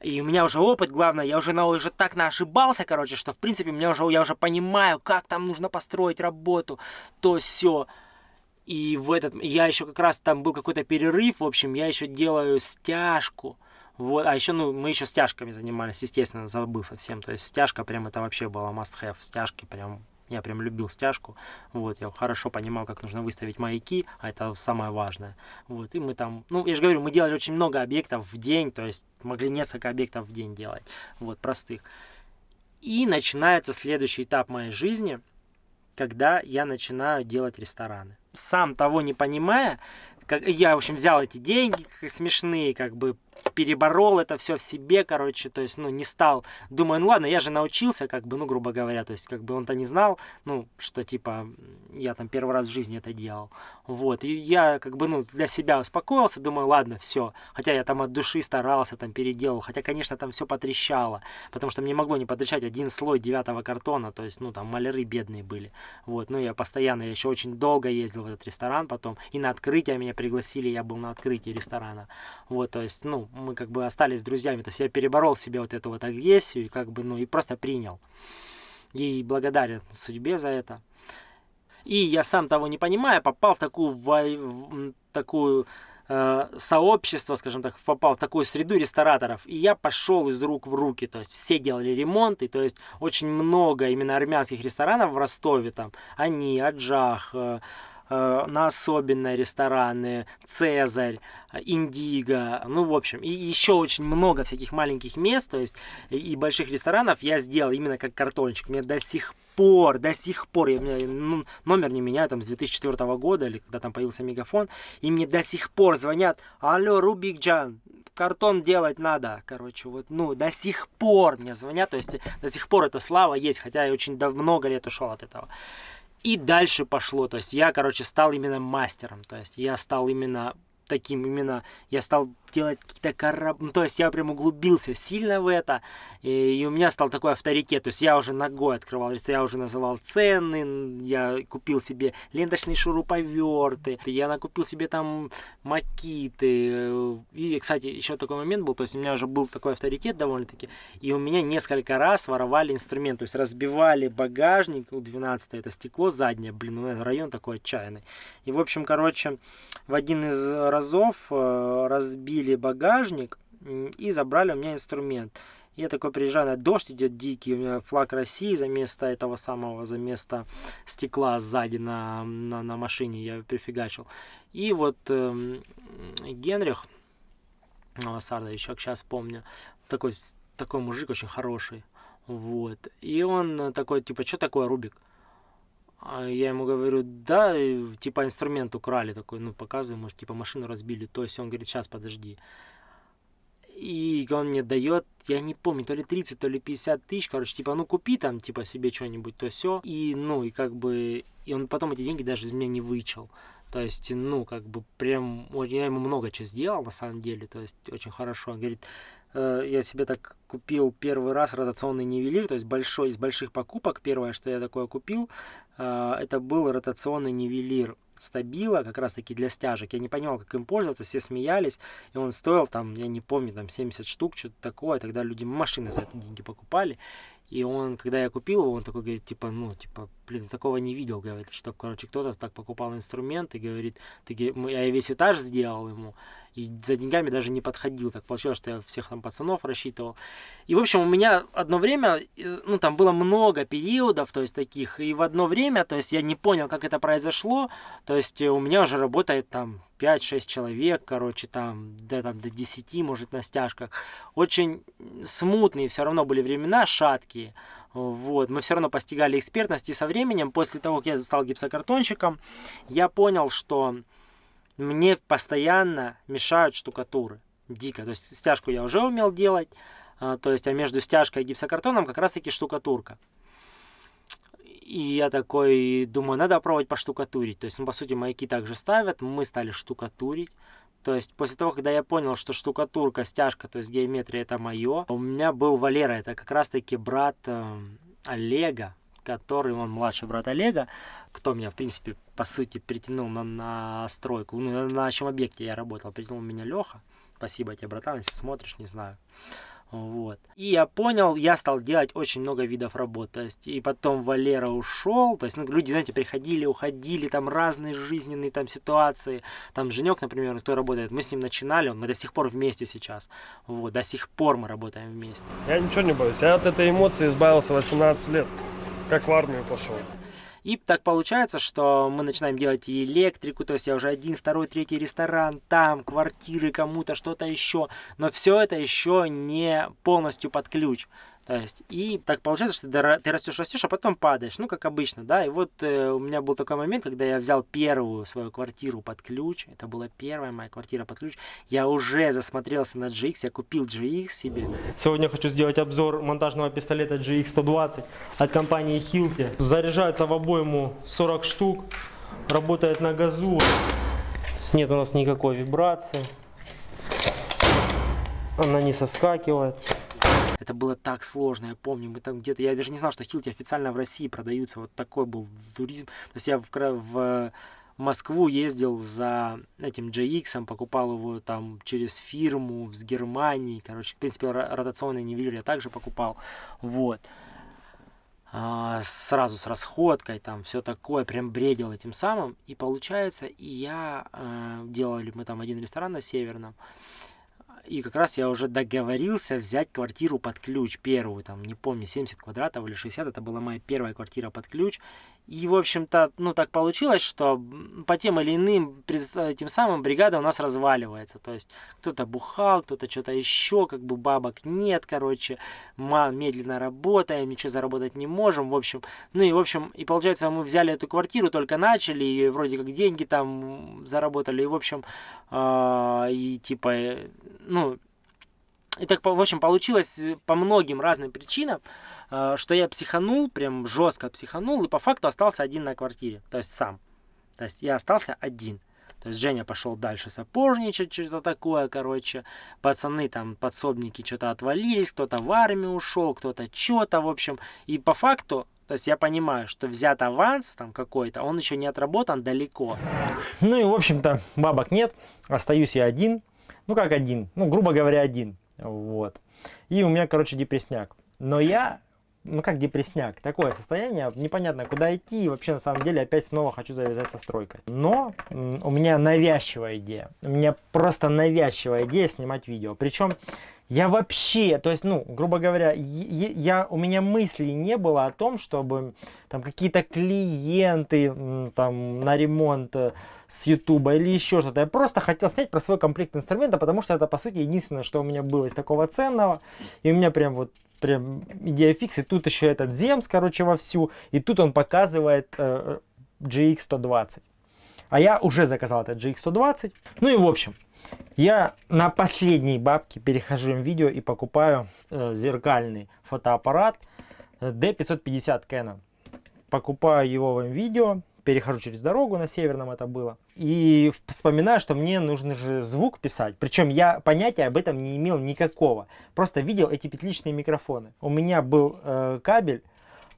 И у меня уже опыт, главное, я уже, на, уже так ошибался, короче, что в принципе меня уже, я уже понимаю, как там нужно построить работу, то все. И в этот, я еще как раз там был какой-то перерыв, в общем, я еще делаю стяжку. Вот, а еще, ну, мы еще стяжками занимались, естественно, забыл совсем. То есть стяжка прям это вообще было must-have. Стяжки прям я прям любил стяжку. Вот, я хорошо понимал, как нужно выставить маяки, а это самое важное. Вот, и мы там, ну, я же говорю, мы делали очень много объектов в день, то есть могли несколько объектов в день делать, вот, простых. И начинается следующий этап моей жизни, когда я начинаю делать рестораны. Сам того не понимая, как, я, в общем, взял эти деньги смешные, как бы переборол это все в себе, короче, то есть, ну, не стал, думаю, ну ладно, я же научился, как бы, ну, грубо говоря, то есть, как бы он-то не знал, ну, что, типа, я там первый раз в жизни это делал, вот, и я, как бы, ну, для себя успокоился, думаю, ладно, все, хотя я там от души старался, там, переделал, хотя, конечно, там все потрещало, потому что мне могло не потрещать один слой девятого картона, то есть, ну, там, маляры бедные были, вот, ну, я постоянно, я еще очень долго ездил в этот ресторан потом, и на открытие меня пригласили, я был на открытии ресторана, вот, то есть, ну, мы как бы остались друзьями. То есть я переборол в себе вот эту вот агрессию и как бы, ну, и просто принял. И благодарен судьбе за это. И я сам того не понимая, попал в такую, в, такую э, сообщество, скажем так, попал в такую среду рестораторов. И я пошел из рук в руки. То есть все делали ремонты. То есть очень много именно армянских ресторанов в Ростове. Там они, Аджах, Э, на особенные рестораны, Цезарь, Индиго, ну, в общем, и еще очень много всяких маленьких мест, то есть и больших ресторанов я сделал именно как картончик. Мне до сих пор, до сих пор, я, ну, номер не меняю там с 2004 года, или когда там появился мегафон, и мне до сих пор звонят, алло, Рубик Джан, картон делать надо, короче, вот, ну, до сих пор мне звонят, то есть до сих пор эта слава есть, хотя я очень много лет ушел от этого. И дальше пошло. То есть я, короче, стал именно мастером. То есть я стал именно таким именно, я стал делать какие-то корабли, ну, то есть я прям углубился сильно в это, и, и у меня стал такой авторитет, то есть я уже ногой открывал, я уже называл цены, я купил себе ленточные шуруповерты, я накупил себе там макиты, и, кстати, еще такой момент был, то есть у меня уже был такой авторитет довольно-таки, и у меня несколько раз воровали инструмент, то есть разбивали багажник, у 12 это стекло заднее, блин, ну, район такой отчаянный, и, в общем, короче, в один из разов э, разбили багажник и забрали у меня инструмент. Я такой приезжаю, на дождь идет дикий, у меня флаг России за место этого самого, за место стекла сзади на, на, на машине я прифигачил. И вот э, Генрих Лосардович, как сейчас помню, такой, такой мужик очень хороший. Вот. И он такой, типа, что такое Рубик? А я ему говорю, да, типа инструмент украли такой, ну показываю, может, типа машину разбили, то есть он говорит, сейчас подожди. И он мне дает, я не помню, то ли 30, то ли 50 тысяч, короче, типа, ну купи там, типа, себе что-нибудь, то все. И, ну, и как бы, и он потом эти деньги даже из меня не вычел. То есть, ну, как бы, прям, я ему много чего сделал, на самом деле, то есть, очень хорошо. Он говорит, Э, я себе так купил первый раз ротационный нивелир, то есть большой, из больших покупок, первое, что я такое купил, это был ротационный нивелир. Стабила, как раз таки для стяжек. Я не понимал, как им пользоваться, все смеялись, и он стоил там, я не помню, там 70 штук, что-то такое, тогда люди машины за это деньги покупали, и он, когда я купил его, он такой говорит, типа, ну, типа, блин, такого не видел, говорит, что, короче, кто-то так покупал инструмент и говорит, ты, я весь этаж сделал ему, и за деньгами даже не подходил. Так получилось, что я всех там пацанов рассчитывал. И, в общем, у меня одно время, э, ну, там было много периодов, то есть таких, и в одно время, то есть я не понял, как это произошло, то есть у меня уже работает там 5-6 человек, короче, там, до, там, до 10, может, на стяжках. Очень смутные все равно были времена, шаткие. Вот. Мы все равно постигали экспертность, и со временем, после того, как я стал гипсокартонщиком, я понял, что мне постоянно мешают штукатуры. Дико. То есть стяжку я уже умел делать, а, то есть а между стяжкой и гипсокартоном как раз таки штукатурка. И я такой думаю, надо пробовать поштукатурить. То есть, ну, по сути, маяки также ставят, мы стали штукатурить. То есть, после того, когда я понял, что штукатурка, стяжка, то есть геометрия это мое, у меня был Валера, это как раз таки брат э, Олега, который, он младший брат Олега, кто меня, в принципе, по сути, притянул на, на стройку. Ну, на чем объекте я работал, притянул меня Леха. Спасибо тебе, братан, если смотришь, не знаю. Вот. И я понял, я стал делать очень много видов работ. То есть, и потом Валера ушел. То есть, ну, люди, знаете, приходили, уходили, там разные жизненные там ситуации. Там Женек, например, кто работает, мы с ним начинали, мы до сих пор вместе сейчас. Вот, до сих пор мы работаем вместе. Я ничего не боюсь. Я от этой эмоции избавился 18 лет, как в армию пошел. И так получается, что мы начинаем делать и электрику, то есть я уже один, второй, третий ресторан, там квартиры кому-то, что-то еще. Но все это еще не полностью под ключ. То есть, и так получается, что ты растешь, растешь, а потом падаешь, ну, как обычно, да. И вот э, у меня был такой момент, когда я взял первую свою квартиру под ключ, это была первая моя квартира под ключ, я уже засмотрелся на GX, я купил GX себе. Сегодня хочу сделать обзор монтажного пистолета GX120 от компании Hilti. Заряжается в обойму 40 штук, работает на газу, нет у нас никакой вибрации, она не соскакивает. Это было так сложно, я помню, мы там где-то, я даже не знал, что хилти официально в России продаются, вот такой был туризм. То есть я в, в Москву ездил за этим JX, покупал его там через фирму с Германии, короче, в принципе, ротационный нивелир я также покупал, вот. А, сразу с расходкой, там все такое, прям бредил этим самым, и получается, и я, э, делали мы там один ресторан на Северном, и как раз я уже договорился взять квартиру под ключ, первую, там, не помню, 70 квадратов или 60, это была моя первая квартира под ключ. И, в общем-то, ну, так получилось, что по тем или иным, тем самым бригада у нас разваливается. То есть, кто-то бухал, кто-то что-то еще, как бы бабок нет, короче, медленно работаем, ничего заработать не можем, в общем. Ну и, в общем, и получается, мы взяли эту квартиру, только начали, и вроде как деньги там заработали, и, в общем, э, и типа, ну, и так, в общем, получилось по многим разным причинам, Э, что я психанул, прям жестко психанул, и по факту остался один на квартире, то есть сам. То есть я остался один. То есть Женя пошел дальше сапожничать, что-то такое, короче. Пацаны там, подсобники что-то отвалились, кто-то в армию ушел, кто-то что-то, в общем. И по факту то есть я понимаю, что взят аванс там какой-то, он еще не отработан далеко. Ну и, в общем-то, бабок нет, остаюсь я один. Ну, как один, ну, грубо говоря, один. Вот. И у меня, короче, депресняк. Но я, ну, как депресняк, такое состояние, непонятно, куда идти. И вообще, на самом деле, опять снова хочу завязать со стройкой. Но у меня навязчивая идея. У меня просто навязчивая идея снимать видео. Причем я вообще, то есть, ну, грубо говоря, я, у меня мыслей не было о том, чтобы там какие-то клиенты там на ремонт э, с Ютуба или еще что-то. Я просто хотел снять про свой комплект инструмента, потому что это, по сути, единственное, что у меня было из такого ценного. И у меня прям вот прям идея фикс. И тут еще этот Земс, короче, вовсю. И тут он показывает э, GX120. А я уже заказал этот GX120. Ну и в общем, я на последней бабке перехожу в видео и покупаю э, зеркальный фотоаппарат D550 Canon. Покупаю его в видео, перехожу через дорогу, на северном это было. И вспоминаю, что мне нужно же звук писать. Причем я понятия об этом не имел никакого. Просто видел эти петличные микрофоны. У меня был э, кабель,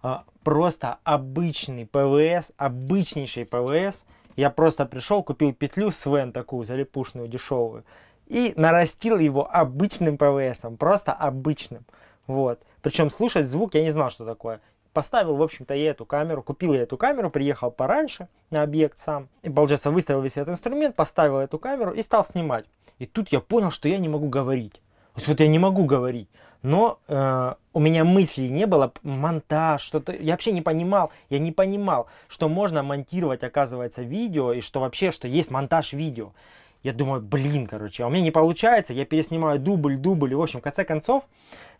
э, просто обычный ПВС, обычнейший ПВС я просто пришел, купил петлю Sven такую залипушную, дешевую. И нарастил его обычным ПВСом, просто обычным. Вот. Причем слушать звук я не знал, что такое. Поставил, в общем-то, я эту камеру, купил я эту камеру, приехал пораньше на объект сам. И, получается, выставил весь этот инструмент, поставил эту камеру и стал снимать. И тут я понял, что я не могу говорить. То есть вот я не могу говорить но э, у меня мыслей не было, монтаж, что-то, я вообще не понимал, я не понимал, что можно монтировать, оказывается, видео, и что вообще, что есть монтаж видео. Я думаю, блин, короче, а у меня не получается, я переснимаю дубль, дубль, и, в общем, в конце концов,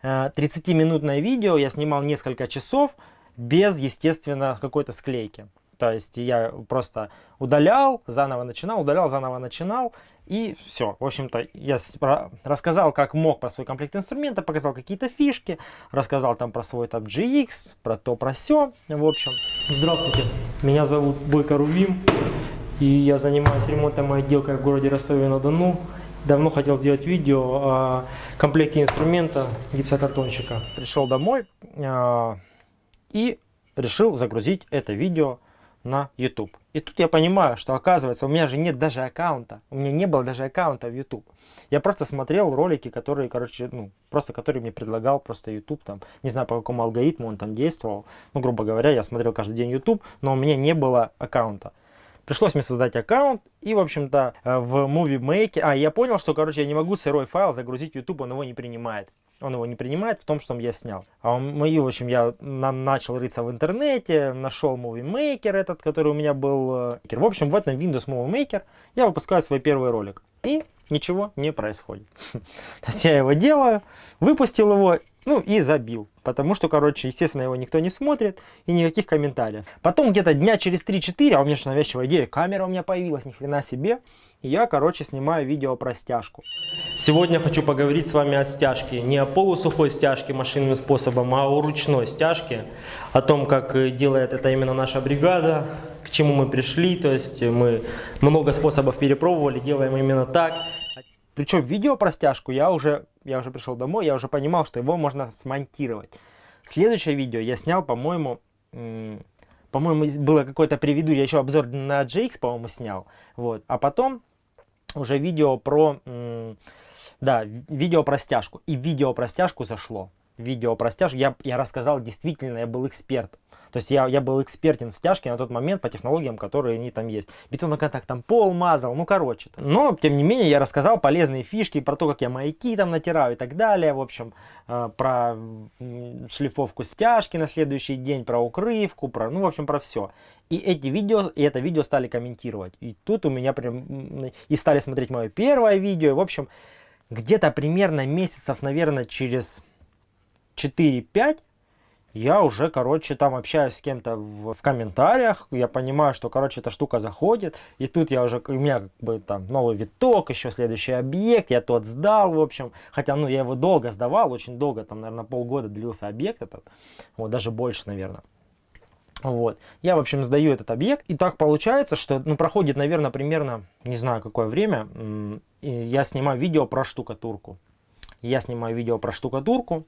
э, 30-минутное видео я снимал несколько часов без, естественно, какой-то склейки. То есть я просто удалял, заново начинал, удалял, заново начинал. И все. В общем-то, я рассказал, как мог про свой комплект инструмента, показал какие-то фишки, рассказал там про свой там GX, про то, про все. В общем, здравствуйте. Меня зовут Бойко Рувим. И я занимаюсь ремонтом и отделкой в городе Ростове-на-Дону. Давно хотел сделать видео о комплекте инструмента гипсокартонщика. Пришел домой э, и решил загрузить это видео на YouTube. И тут я понимаю, что оказывается у меня же нет даже аккаунта. У меня не было даже аккаунта в YouTube. Я просто смотрел ролики, которые, короче, ну, просто которые мне предлагал просто YouTube, там, не знаю по какому алгоритму он там действовал. Ну, грубо говоря, я смотрел каждый день YouTube, но у меня не было аккаунта. Пришлось мне создать аккаунт и, в общем-то, э, в Movie Maker... А, я понял, что, короче, я не могу сырой файл загрузить YouTube, он его не принимает он его не принимает в том, что я снял. А он, в общем, я на, начал рыться в интернете, нашел Movie Maker этот, который у меня был. Э, в общем, в этом Windows Movie Maker я выпускаю свой первый ролик. И ничего не происходит. [laughs] То есть я его делаю, выпустил его, ну и забил. Потому что, короче, естественно, его никто не смотрит и никаких комментариев. Потом где-то дня через 3-4, а у меня же навязчивая идея, камера у меня появилась, ни хрена себе. И я, короче, снимаю видео про стяжку. Сегодня хочу поговорить с вами о стяжке. Не о полусухой стяжке машинным способом, а о ручной стяжке. О том, как э, делает это именно наша бригада, к чему мы пришли. То есть мы много способов перепробовали, делаем именно так. Причем видео про стяжку я уже, я уже пришел домой, я уже понимал, что его можно смонтировать. Следующее видео я снял, по-моему, по-моему, было какое-то преведу, я еще обзор на GX, по-моему, снял. Вот. А потом уже видео про, да, видео про стяжку. И видео про стяжку зашло. Видео про стяжку. Я, я рассказал, действительно, я был эксперт. То есть я, я был экспертен в стяжке на тот момент по технологиям, которые они там есть. Бетоноконтакт там пол мазал, ну короче. Но, тем не менее, я рассказал полезные фишки про то, как я маяки там натираю и так далее. В общем, э, про шлифовку стяжки на следующий день, про укрывку, про, ну, в общем, про все. И эти видео, и это видео стали комментировать. И тут у меня прям, и стали смотреть мое первое видео. И, в общем, где-то примерно месяцев, наверное, через 4-5 я уже, короче, там общаюсь с кем-то в, в комментариях, я понимаю, что, короче, эта штука заходит, и тут я уже, у меня как бы там новый виток, еще следующий объект, я тот сдал, в общем, хотя, ну, я его долго сдавал, очень долго, там, наверное, полгода длился объект этот, вот, даже больше, наверное. Вот. Я, в общем, сдаю этот объект. И так получается, что ну, проходит, наверное, примерно, не знаю, какое время, я снимаю видео про штукатурку. Я снимаю видео про штукатурку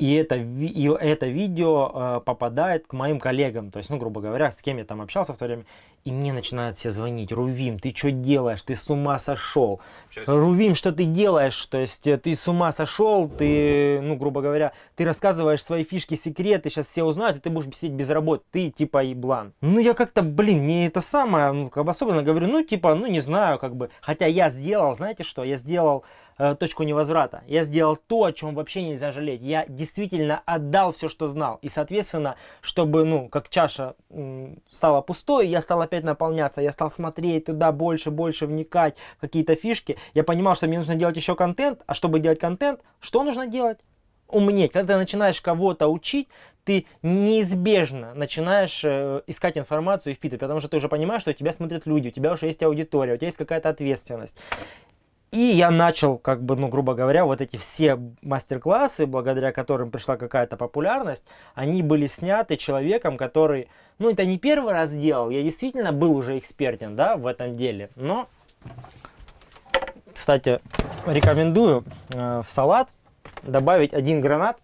и это, и это видео э, попадает к моим коллегам, то есть, ну, грубо говоря, с кем я там общался в то время, и мне начинают все звонить, Рувим, ты что делаешь, ты с ума сошел, Рувим, что ты делаешь, то есть, э, ты с ума сошел, ты, ну, грубо говоря, ты рассказываешь свои фишки, секреты, сейчас все узнают, и ты будешь сидеть без работы, ты, типа, еблан. Ну, я как-то, блин, не это самое, ну, как бы особенно говорю, ну, типа, ну, не знаю, как бы, хотя я сделал, знаете что, я сделал Э, точку невозврата. Я сделал то, о чем вообще нельзя жалеть. Я действительно отдал все, что знал. И, соответственно, чтобы, ну, как чаша стала пустой, я стал опять наполняться. Я стал смотреть туда больше, больше вникать какие-то фишки. Я понимал, что мне нужно делать еще контент. А чтобы делать контент, что нужно делать? умнеть. Когда ты начинаешь кого-то учить, ты неизбежно начинаешь э, искать информацию и впитывать, потому что ты уже понимаешь, что тебя смотрят люди, у тебя уже есть аудитория, у тебя есть какая-то ответственность. И я начал, как бы, ну, грубо говоря, вот эти все мастер-классы, благодаря которым пришла какая-то популярность, они были сняты человеком, который, ну, это не первый раз делал, я действительно был уже экспертен, да, в этом деле, но, кстати, рекомендую э, в салат добавить один гранат,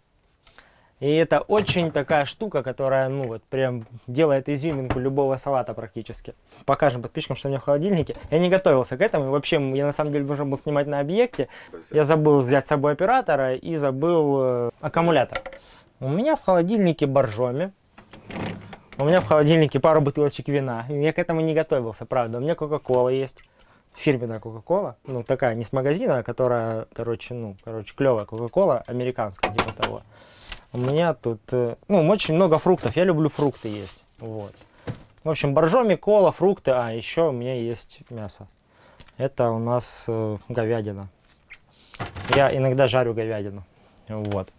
и это очень такая штука, которая, ну вот, прям делает изюминку любого салата практически. Покажем подписчикам, что у меня в холодильнике. Я не готовился к этому. И вообще, я на самом деле должен был снимать на объекте. Я забыл взять с собой оператора и забыл э, аккумулятор. У меня в холодильнике боржоми. У меня в холодильнике пару бутылочек вина. Я к этому не готовился, правда. У меня кока-кола есть фирменная Кока-Кола, ну такая не с магазина, а которая, короче, ну, короче, клевая Кока-Кола, американская, типа того. У меня тут, э, ну, очень много фруктов. Я люблю фрукты есть. Вот. В общем, боржоми, кола, фрукты. А, еще у меня есть мясо. Это у нас э, говядина. Я иногда жарю говядину. Вот.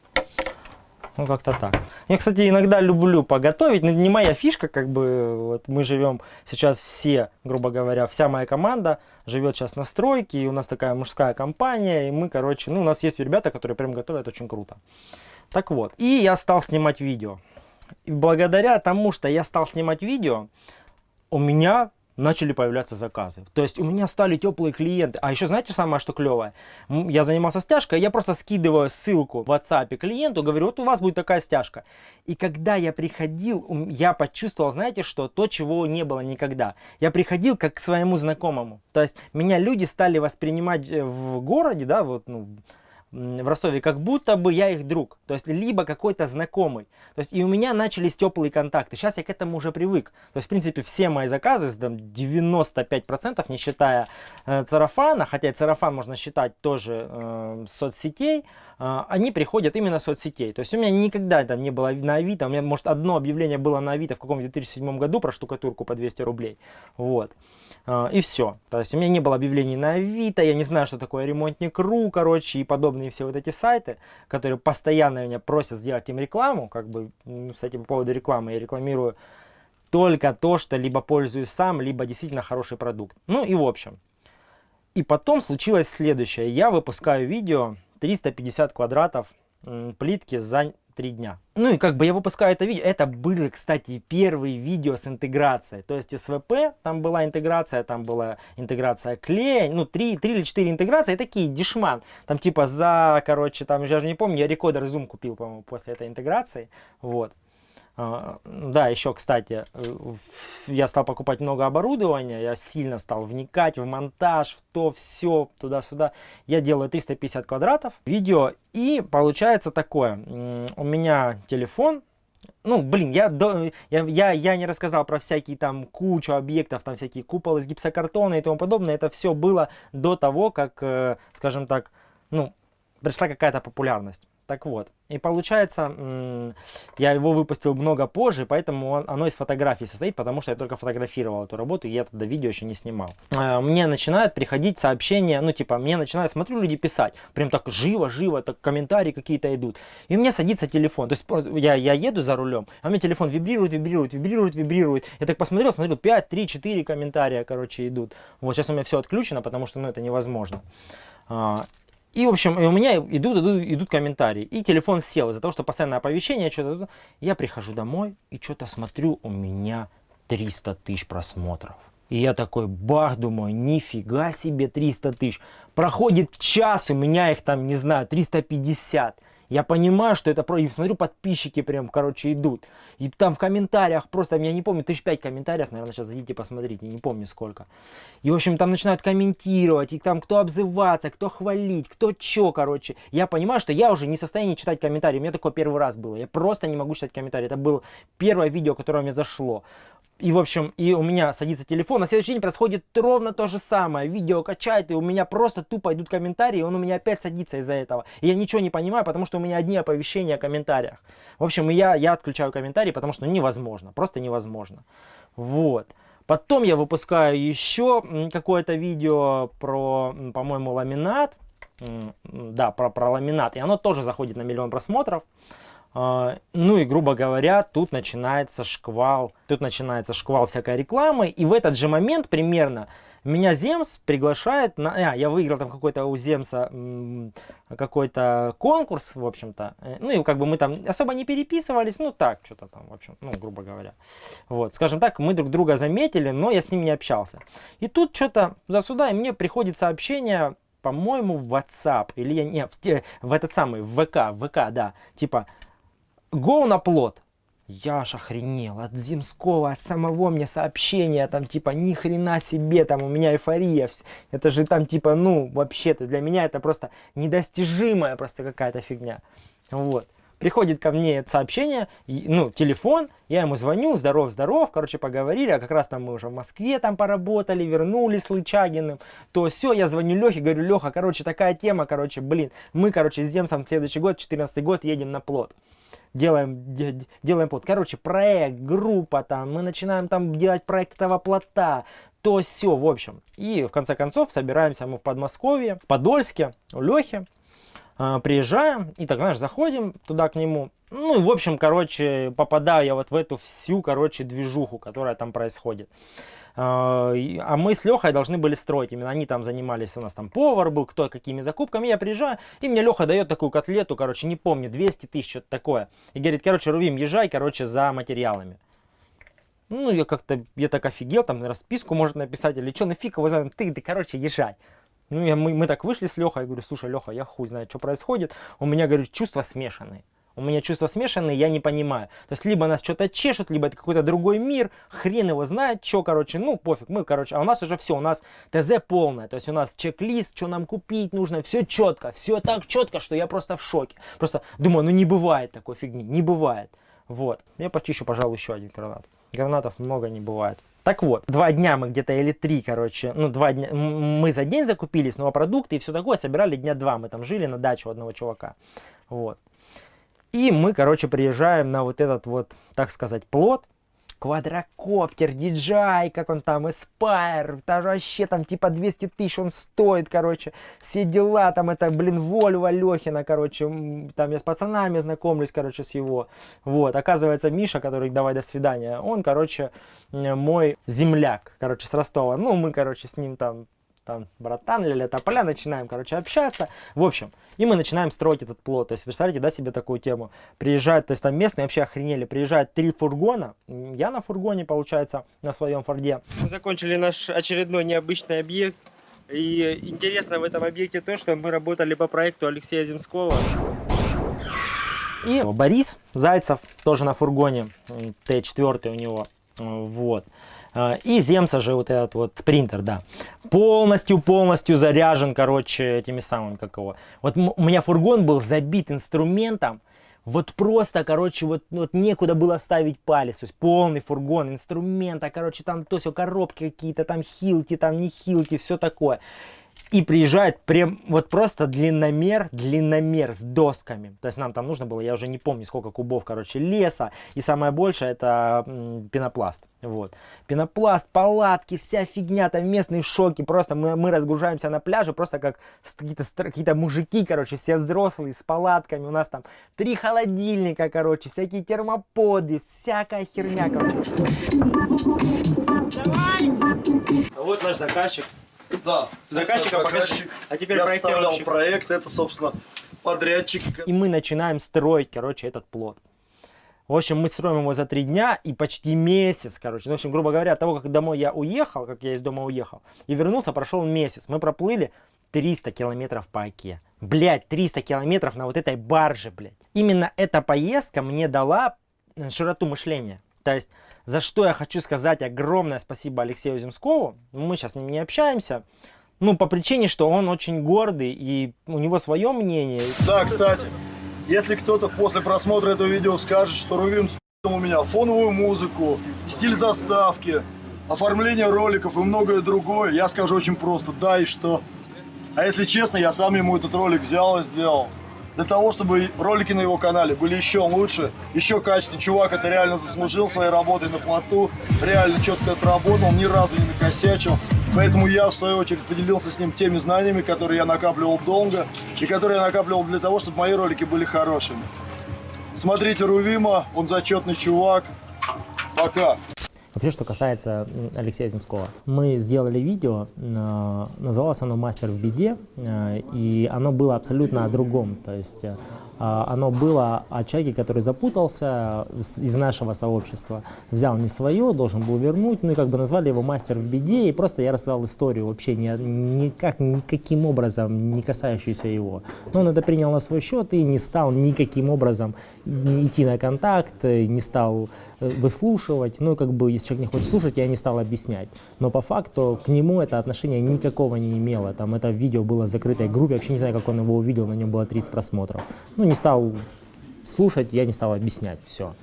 Ну, как-то так. Я, кстати, иногда люблю поготовить, но не моя фишка, как бы, вот мы живем сейчас все, грубо говоря, вся моя команда живет сейчас на стройке, и у нас такая мужская компания, и мы, короче, ну, у нас есть ребята, которые прям готовят очень круто. Так вот, и я стал снимать видео. И благодаря тому, что я стал снимать видео, у меня начали появляться заказы. То есть у меня стали теплые клиенты. А еще знаете самое, что клевое? Я занимался стяжкой, я просто скидываю ссылку в WhatsApp клиенту, говорю, вот у вас будет такая стяжка. И когда я приходил, я почувствовал, знаете что, то, чего не было никогда. Я приходил как к своему знакомому. То есть меня люди стали воспринимать э, в городе, да, вот, ну, в Ростове, как будто бы я их друг, то есть либо какой-то знакомый. То есть и у меня начались теплые контакты. Сейчас я к этому уже привык. То есть, в принципе, все мои заказы, там 95%, не считая э, царафана, хотя царафан можно считать тоже э, соцсетей, э, они приходят именно соцсетей. То есть у меня никогда там не было на Авито, у меня, может, одно объявление было на Авито в каком-то 2007 году про штукатурку по 200 рублей. Вот. Э, и все. То есть у меня не было объявлений на Авито, я не знаю, что такое ремонтник.ру, короче, и подобное подобные все вот эти сайты, которые постоянно меня просят сделать им рекламу, как бы, кстати, по поводу рекламы, я рекламирую только то, что либо пользуюсь сам, либо действительно хороший продукт. Ну и в общем. И потом случилось следующее. Я выпускаю видео 350 квадратов плитки за три дня. Ну и как бы я выпускаю это видео. Это были, кстати, первые видео с интеграцией. То есть СВП, там была интеграция, там была интеграция клея. Ну, три, три или четыре интеграции. И такие дешман. Там типа за, короче, там, я же не помню, я рекодер Zoom купил, по-моему, после этой интеграции. Вот. А, да, еще, кстати, э, я стал покупать много оборудования, я сильно стал вникать в монтаж, в то, все, туда-сюда. Я делаю 350 квадратов видео, и получается такое. У меня телефон, ну, блин, я, я, я, я не рассказал про всякие там кучу объектов, там всякие куполы из гипсокартона и тому подобное. Это все было до того, как, э, скажем так, ну, пришла какая-то популярность. Так вот, и получается, я его выпустил много позже, поэтому оно из фотографий состоит, потому что я только фотографировал эту работу, и я тогда видео еще не снимал. А, мне начинают приходить сообщения, ну типа, мне начинают, смотрю, люди писать, прям так живо-живо, так комментарии какие-то идут. И у меня садится телефон, то есть я, я еду за рулем, а у меня телефон вибрирует, вибрирует, вибрирует, вибрирует. Я так посмотрел, смотрю, 5, 3, 4 комментария, короче, идут. Вот сейчас у меня все отключено, потому что, ну, это невозможно. И, в общем, у меня идут, идут, идут комментарии. И телефон сел из-за того, что постоянное оповещение, что-то. Я прихожу домой и что-то смотрю, у меня 300 тысяч просмотров. И я такой, бах, думаю, нифига себе 300 тысяч. Проходит час, у меня их там, не знаю, 350. Я понимаю, что это про... И смотрю, подписчики прям, короче, идут. И там в комментариях просто, я не помню, тысяч пять комментариев, наверное, сейчас зайдите посмотрите, не помню сколько. И, в общем, там начинают комментировать, и там кто обзываться, кто хвалить, кто чё, короче. Я понимаю, что я уже не в состоянии читать комментарии. У меня такое первый раз было. Я просто не могу читать комментарии. Это было первое видео, которое мне зашло. И, в общем, и у меня садится телефон, на следующий день происходит ровно то же самое. Видео качает, и у меня просто тупо идут комментарии, и он у меня опять садится из-за этого. И я ничего не понимаю, потому что у меня одни оповещения о комментариях. В общем, я, я отключаю комментарии, потому что невозможно, просто невозможно. Вот. Потом я выпускаю еще какое-то видео про, по-моему, ламинат. Да, про, про ламинат. И оно тоже заходит на миллион просмотров. А, ну и, грубо говоря, тут начинается шквал, тут начинается шквал всякой рекламы. И в этот же момент примерно меня Земс приглашает на... А, я выиграл там какой-то у Земса какой-то конкурс, в общем-то. Э, ну и как бы мы там особо не переписывались, ну так, что-то там, в общем, ну, грубо говоря. Вот, скажем так, мы друг друга заметили, но я с ним не общался. И тут что-то за сюда, и мне приходит сообщение, по-моему, в WhatsApp, или я не, в, в этот самый, в ВК, в ВК, да, типа, Go на плод. Я аж охренел от Земского, от самого мне сообщения, там типа ни хрена себе, там у меня эйфория, это же там типа, ну вообще-то для меня это просто недостижимая просто какая-то фигня. Вот. Приходит ко мне сообщение, ну, телефон, я ему звоню, здоров, здоров, короче, поговорили, а как раз там мы уже в Москве там поработали, вернулись с Лычагиным, то все, я звоню Лехе, говорю, Леха, короче, такая тема, короче, блин, мы, короче, с Земсом следующий год, 14 год, едем на плод делаем, делаем плод. Короче, проект, группа там, мы начинаем там делать проект этого плота, то все, в общем. И в конце концов собираемся мы в Подмосковье, в Подольске, у Лехи. Э, приезжаем и так, знаешь, заходим туда к нему. Ну, и, в общем, короче, попадаю я вот в эту всю, короче, движуху, которая там происходит. А, а мы с Лехой должны были строить. Именно они там занимались, у нас там повар был, кто какими закупками. Я приезжаю, и мне Леха дает такую котлету, короче, не помню, 200 тысяч, что-то такое. И говорит, короче, Рувим, езжай, короче, за материалами. Ну, я как-то, я так офигел, там расписку может написать или что, нафиг его знает, ты, ты, короче, езжай. Ну, я, мы, мы так вышли с Лехой, я говорю, слушай, Леха, я хуй знаю, что происходит. У меня, говорю, чувства смешанные у меня чувства смешанные, я не понимаю. То есть, либо нас что-то чешут, либо это какой-то другой мир, хрен его знает, что, короче, ну, пофиг, мы, короче, а у нас уже все, у нас ТЗ полное, то есть у нас чек-лист, что нам купить нужно, все четко, все так четко, что я просто в шоке. Просто думаю, ну не бывает такой фигни, не бывает. Вот, я почищу, пожалуй, еще один гранат. Гранатов много не бывает. Так вот, два дня мы где-то или три, короче, ну два дня, мы за день закупились, но продукты и все такое собирали дня два. Мы там жили на даче у одного чувака. Вот. И мы, короче, приезжаем на вот этот вот, так сказать, плод. Квадрокоптер, DJI, как он там, Aspire, даже вообще там типа 200 тысяч он стоит, короче, все дела, там это, блин, Вольва Лехина, короче, там я с пацанами знакомлюсь, короче, с его, вот, оказывается, Миша, который, давай, до свидания, он, короче, мой земляк, короче, с Ростова, ну, мы, короче, с ним там там, братан, ля-ля тополя, начинаем, короче, общаться. В общем, и мы начинаем строить этот плод. То есть, представляете, да, себе такую тему. Приезжают, то есть там местные вообще охренели, приезжают три фургона. Я на фургоне, получается, на своем форде. Мы закончили наш очередной необычный объект. И интересно в этом объекте то, что мы работали по проекту Алексея Земского. И Борис Зайцев тоже на фургоне, Т4 у него. Вот. А, и Земса же вот этот вот спринтер, да. Полностью-полностью заряжен, короче, этими самыми, как его. Вот у меня фургон был забит инструментом, вот просто, короче, вот, вот некуда было вставить палец. То есть полный фургон инструмента, короче, там то все коробки какие-то, там хилки, там не хилки, все такое и приезжает прям вот просто длинномер, длинномер с досками. То есть нам там нужно было, я уже не помню сколько кубов, короче, леса. И самое большее это пенопласт. Вот. Пенопласт, палатки, вся фигня, там местные шоки. Просто мы, мы разгружаемся на пляже, просто как какие-то какие мужики, короче, все взрослые с палатками. У нас там три холодильника, короче, всякие термоподы, всякая херня, короче. Давай! Вот наш заказчик. Да. Заказчика заказчик. А теперь Я проектировщик. проект, это, собственно, подрядчик. И мы начинаем строить, короче, этот плод. В общем, мы строим его за три дня и почти месяц, короче. Ну, в общем, грубо говоря, от того, как домой я уехал, как я из дома уехал, и вернулся, прошел месяц. Мы проплыли 300 километров по оке. Блять, 300 километров на вот этой барже, блядь. Именно эта поездка мне дала э, широту мышления. То есть, за что я хочу сказать огромное спасибо Алексею Земскову. Мы сейчас не общаемся. Ну, по причине, что он очень гордый, и у него свое мнение. Да, кстати, если кто-то после просмотра этого видео скажет, что Рувим у меня фоновую музыку, стиль заставки, оформление роликов и многое другое, я скажу очень просто, да и что. А если честно, я сам ему этот ролик взял и сделал. Для того, чтобы ролики на его канале были еще лучше, еще качественнее. Чувак это реально заслужил своей работой на плоту, реально четко отработал, ни разу не накосячил. Поэтому я, в свою очередь, поделился с ним теми знаниями, которые я накапливал долго, и которые я накапливал для того, чтобы мои ролики были хорошими. Смотрите Рувима, он зачетный чувак. Пока. Вообще, что касается Алексея Земского, мы сделали видео, э, называлось оно «Мастер в беде», э, и оно было абсолютно о другом, то есть э, а, оно было о человеке, который запутался из нашего сообщества, взял не свое, должен был вернуть, ну и как бы назвали его «Мастер в беде», и просто я рассказал историю вообще ни, никак, никаким образом не касающуюся его. Но он это принял на свой счет и не стал никаким образом идти на контакт, не стал выслушивать. Ну, как бы, если человек не хочет слушать, я не стал объяснять. Но по факту к нему это отношение никакого не имело. Там это видео было в закрытой группе, вообще не знаю, как он его увидел, на нем было 30 просмотров. Ну, не стал слушать, я не стал объяснять, все.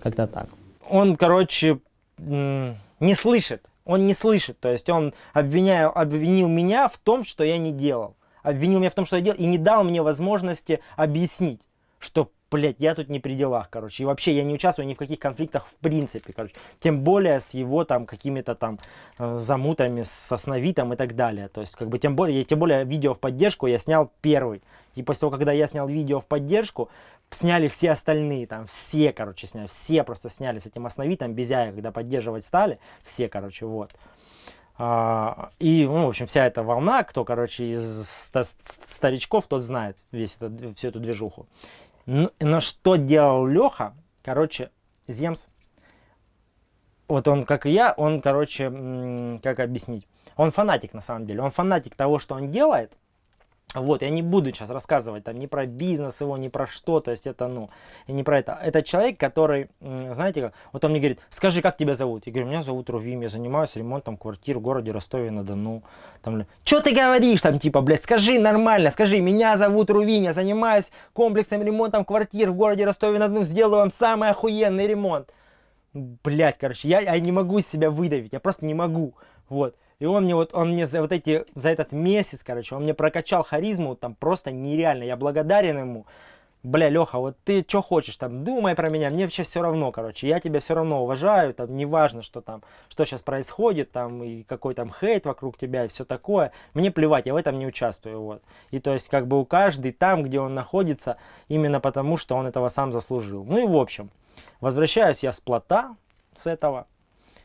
Как-то так. он, короче, не слышит. Он не слышит. То есть он обвиняю, обвинил меня в том, что я не делал. Обвинил меня в том, что я делал, и не дал мне возможности объяснить, что, блядь, я тут не при делах, короче. И вообще я не участвую ни в каких конфликтах в принципе, короче. Тем более с его там какими-то там э, замутами, с основитом и так далее. То есть, как бы, тем более, тем более видео в поддержку я снял первый. И после того, когда я снял видео в поддержку, сняли все остальные, там, все, короче, сняли, все просто сняли с этим основитом, Безяя, когда поддерживать стали, все, короче, вот. А, и, ну, в общем, вся эта волна, кто, короче, из ста- ст- старичков, тот знает весь этот, всю эту движуху. Но, но что делал Леха, короче, Земс, вот он, как и я, он, короче, как объяснить, он фанатик на самом деле, он фанатик того, что он делает, вот, я не буду сейчас рассказывать там ни про бизнес его, ни про что, то есть это, ну, не про это. Это человек, который, знаете, как, вот он мне говорит, скажи, как тебя зовут? Я говорю, меня зовут Рувим, я занимаюсь ремонтом квартир в городе Ростове-на-Дону. Там, что ты говоришь там, типа, блядь, скажи нормально, скажи, меня зовут Рувим, я занимаюсь комплексным ремонтом квартир в городе Ростове-на-Дону, сделаю вам самый охуенный ремонт. Блять, короче, я, я не могу из себя выдавить, я просто не могу, вот. И он мне вот, он мне за вот эти, за этот месяц, короче, он мне прокачал харизму там просто нереально, я благодарен ему. Бля, Леха, вот ты что хочешь там, думай про меня, мне вообще все равно, короче, я тебя все равно уважаю, там, неважно, что там, что сейчас происходит, там, и какой там хейт вокруг тебя, и все такое, мне плевать, я в этом не участвую, вот. И то есть, как бы у каждый там, где он находится, именно потому, что он этого сам заслужил. Ну и в общем, возвращаюсь я с плота, с этого,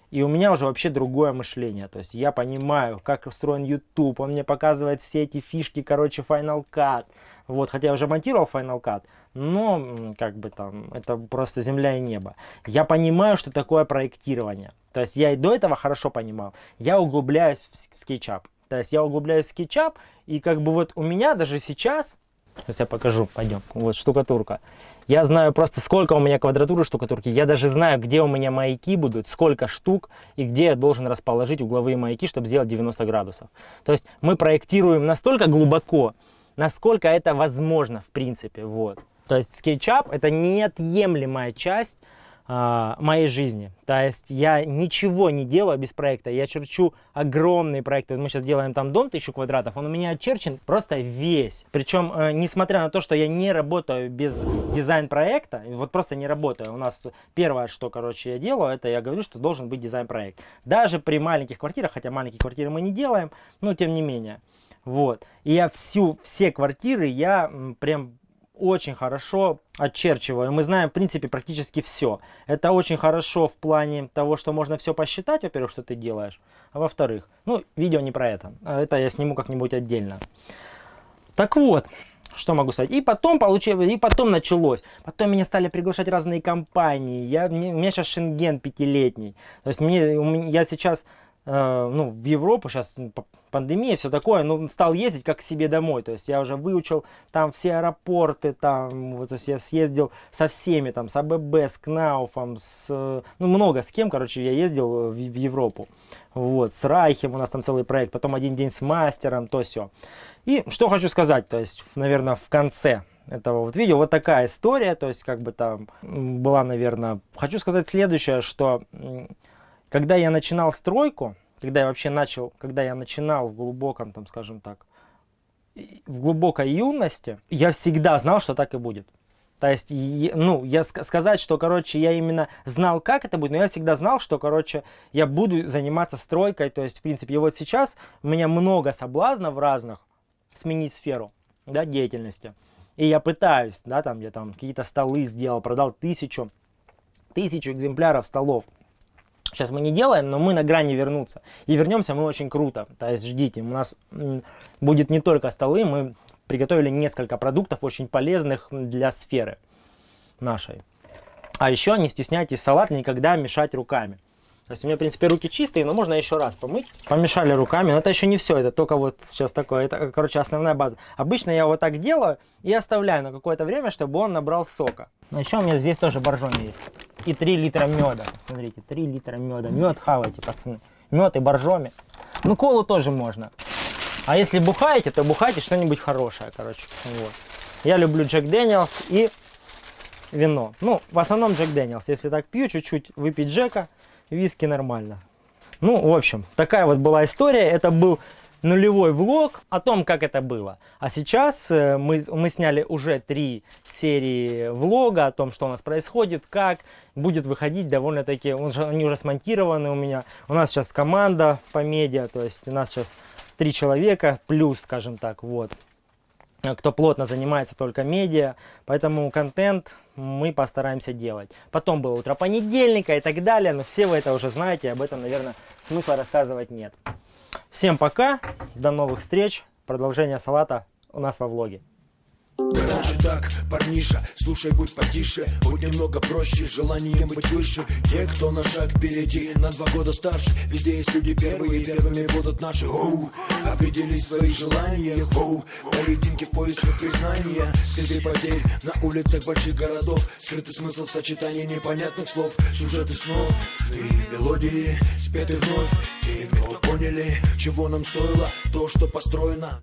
и у меня уже вообще другое мышление. То есть я понимаю, как устроен YouTube. Он мне показывает все эти фишки, короче, Final Cut. Вот, хотя я уже монтировал Final Cut, но как бы там, это просто земля и небо. Я понимаю, что такое проектирование. То есть я и до этого хорошо понимал. Я углубляюсь в в SketchUp. То есть я углубляюсь в SketchUp, и как бы вот у меня даже сейчас, сейчас я покажу, пойдем, вот штукатурка. Я знаю просто, сколько у меня квадратуры штукатурки. Я даже знаю, где у меня маяки будут, сколько штук и где я должен расположить угловые маяки, чтобы сделать 90 градусов. То есть мы проектируем настолько глубоко, насколько это возможно в принципе. Вот. То есть SketchUp это неотъемлемая часть моей жизни. То есть я ничего не делаю без проекта. Я черчу огромные проекты. Мы сейчас делаем там дом 1000 квадратов. Он у меня очерчен просто весь. Причем, э, несмотря на то, что я не работаю без дизайн-проекта, вот просто не работаю. У нас первое, что, короче, я делаю, это я говорю, что должен быть дизайн-проект. Даже при маленьких квартирах, хотя маленькие квартиры мы не делаем, но тем не менее. Вот. И я всю, все квартиры я прям очень хорошо очерчиваю. Мы знаем, в принципе, практически все. Это очень хорошо в плане того, что можно все посчитать, во-первых, что ты делаешь. А во-вторых, ну, видео не про это. А это я сниму как-нибудь отдельно. Так вот, что могу сказать? И потом получилось, и потом началось. Потом меня стали приглашать разные компании. Я, мне, у меня сейчас шенген пятилетний. То есть мне, я сейчас ну, в Европу, сейчас пандемия, все такое, ну, стал ездить как к себе домой. То есть я уже выучил там все аэропорты, там, вот, то есть я съездил со всеми, там, с АББ, с Кнауфом, с, ну, много с кем, короче, я ездил в, в Европу. Вот, с Райхем у нас там целый проект, потом один день с мастером, то все. И что хочу сказать, то есть, наверное, в конце этого вот видео вот такая история, то есть, как бы там была, наверное, хочу сказать следующее, что когда я начинал стройку, когда я вообще начал, когда я начинал в глубоком, там, скажем так, в глубокой юности, я всегда знал, что так и будет. То есть, ну, я сказать, что, короче, я именно знал, как это будет, но я всегда знал, что, короче, я буду заниматься стройкой. То есть, в принципе, и вот сейчас у меня много соблазнов разных сменить сферу, да, деятельности. И я пытаюсь, да, там, я там какие-то столы сделал, продал тысячу, тысячу экземпляров столов. Сейчас мы не делаем, но мы на грани вернуться. И вернемся мы очень круто. То есть ждите, у нас будет не только столы, мы приготовили несколько продуктов очень полезных для сферы нашей. А еще не стесняйтесь салат никогда мешать руками. То есть у меня, в принципе, руки чистые, но можно еще раз помыть. Помешали руками, но это еще не все, это только вот сейчас такое, это, короче, основная база. Обычно я вот так делаю и оставляю на какое-то время, чтобы он набрал сока. Но еще у меня здесь тоже боржоми есть. И 3 литра меда, смотрите, 3 литра меда. Мед хавайте, пацаны. Мед и боржоми. Ну, колу тоже можно. А если бухаете, то бухайте что-нибудь хорошее, короче. Вот. Я люблю Jack Daniel's и вино. Ну, в основном Jack Daniel's. Если так пью, чуть-чуть выпить Джека, виски нормально. Ну, в общем, такая вот была история. Это был нулевой влог о том, как это было. А сейчас э, мы, мы сняли уже три серии влога о том, что у нас происходит, как будет выходить довольно-таки, они уже смонтированы у меня. У нас сейчас команда по медиа, то есть у нас сейчас три человека плюс, скажем так, вот, кто плотно занимается только медиа, поэтому контент мы постараемся делать. Потом было утро понедельника и так далее, но все вы это уже знаете, об этом, наверное, смысла рассказывать нет. Всем пока, до новых встреч, продолжение салата у нас во влоге. Раньше так, парниша, слушай, будь потише. Будь немного проще, желание быть выше. Те, кто на шаг впереди, на два года старше. Везде есть люди первые, первыми будут наши. Оу, определи свои желания. Оу, поединки в поисках признания. Следы потерь на улицах больших городов. Скрытый смысл сочетания непонятных слов. Сюжеты снов, сны, мелодии Спеты вновь, те, кто поняли Чего нам стоило то, что построено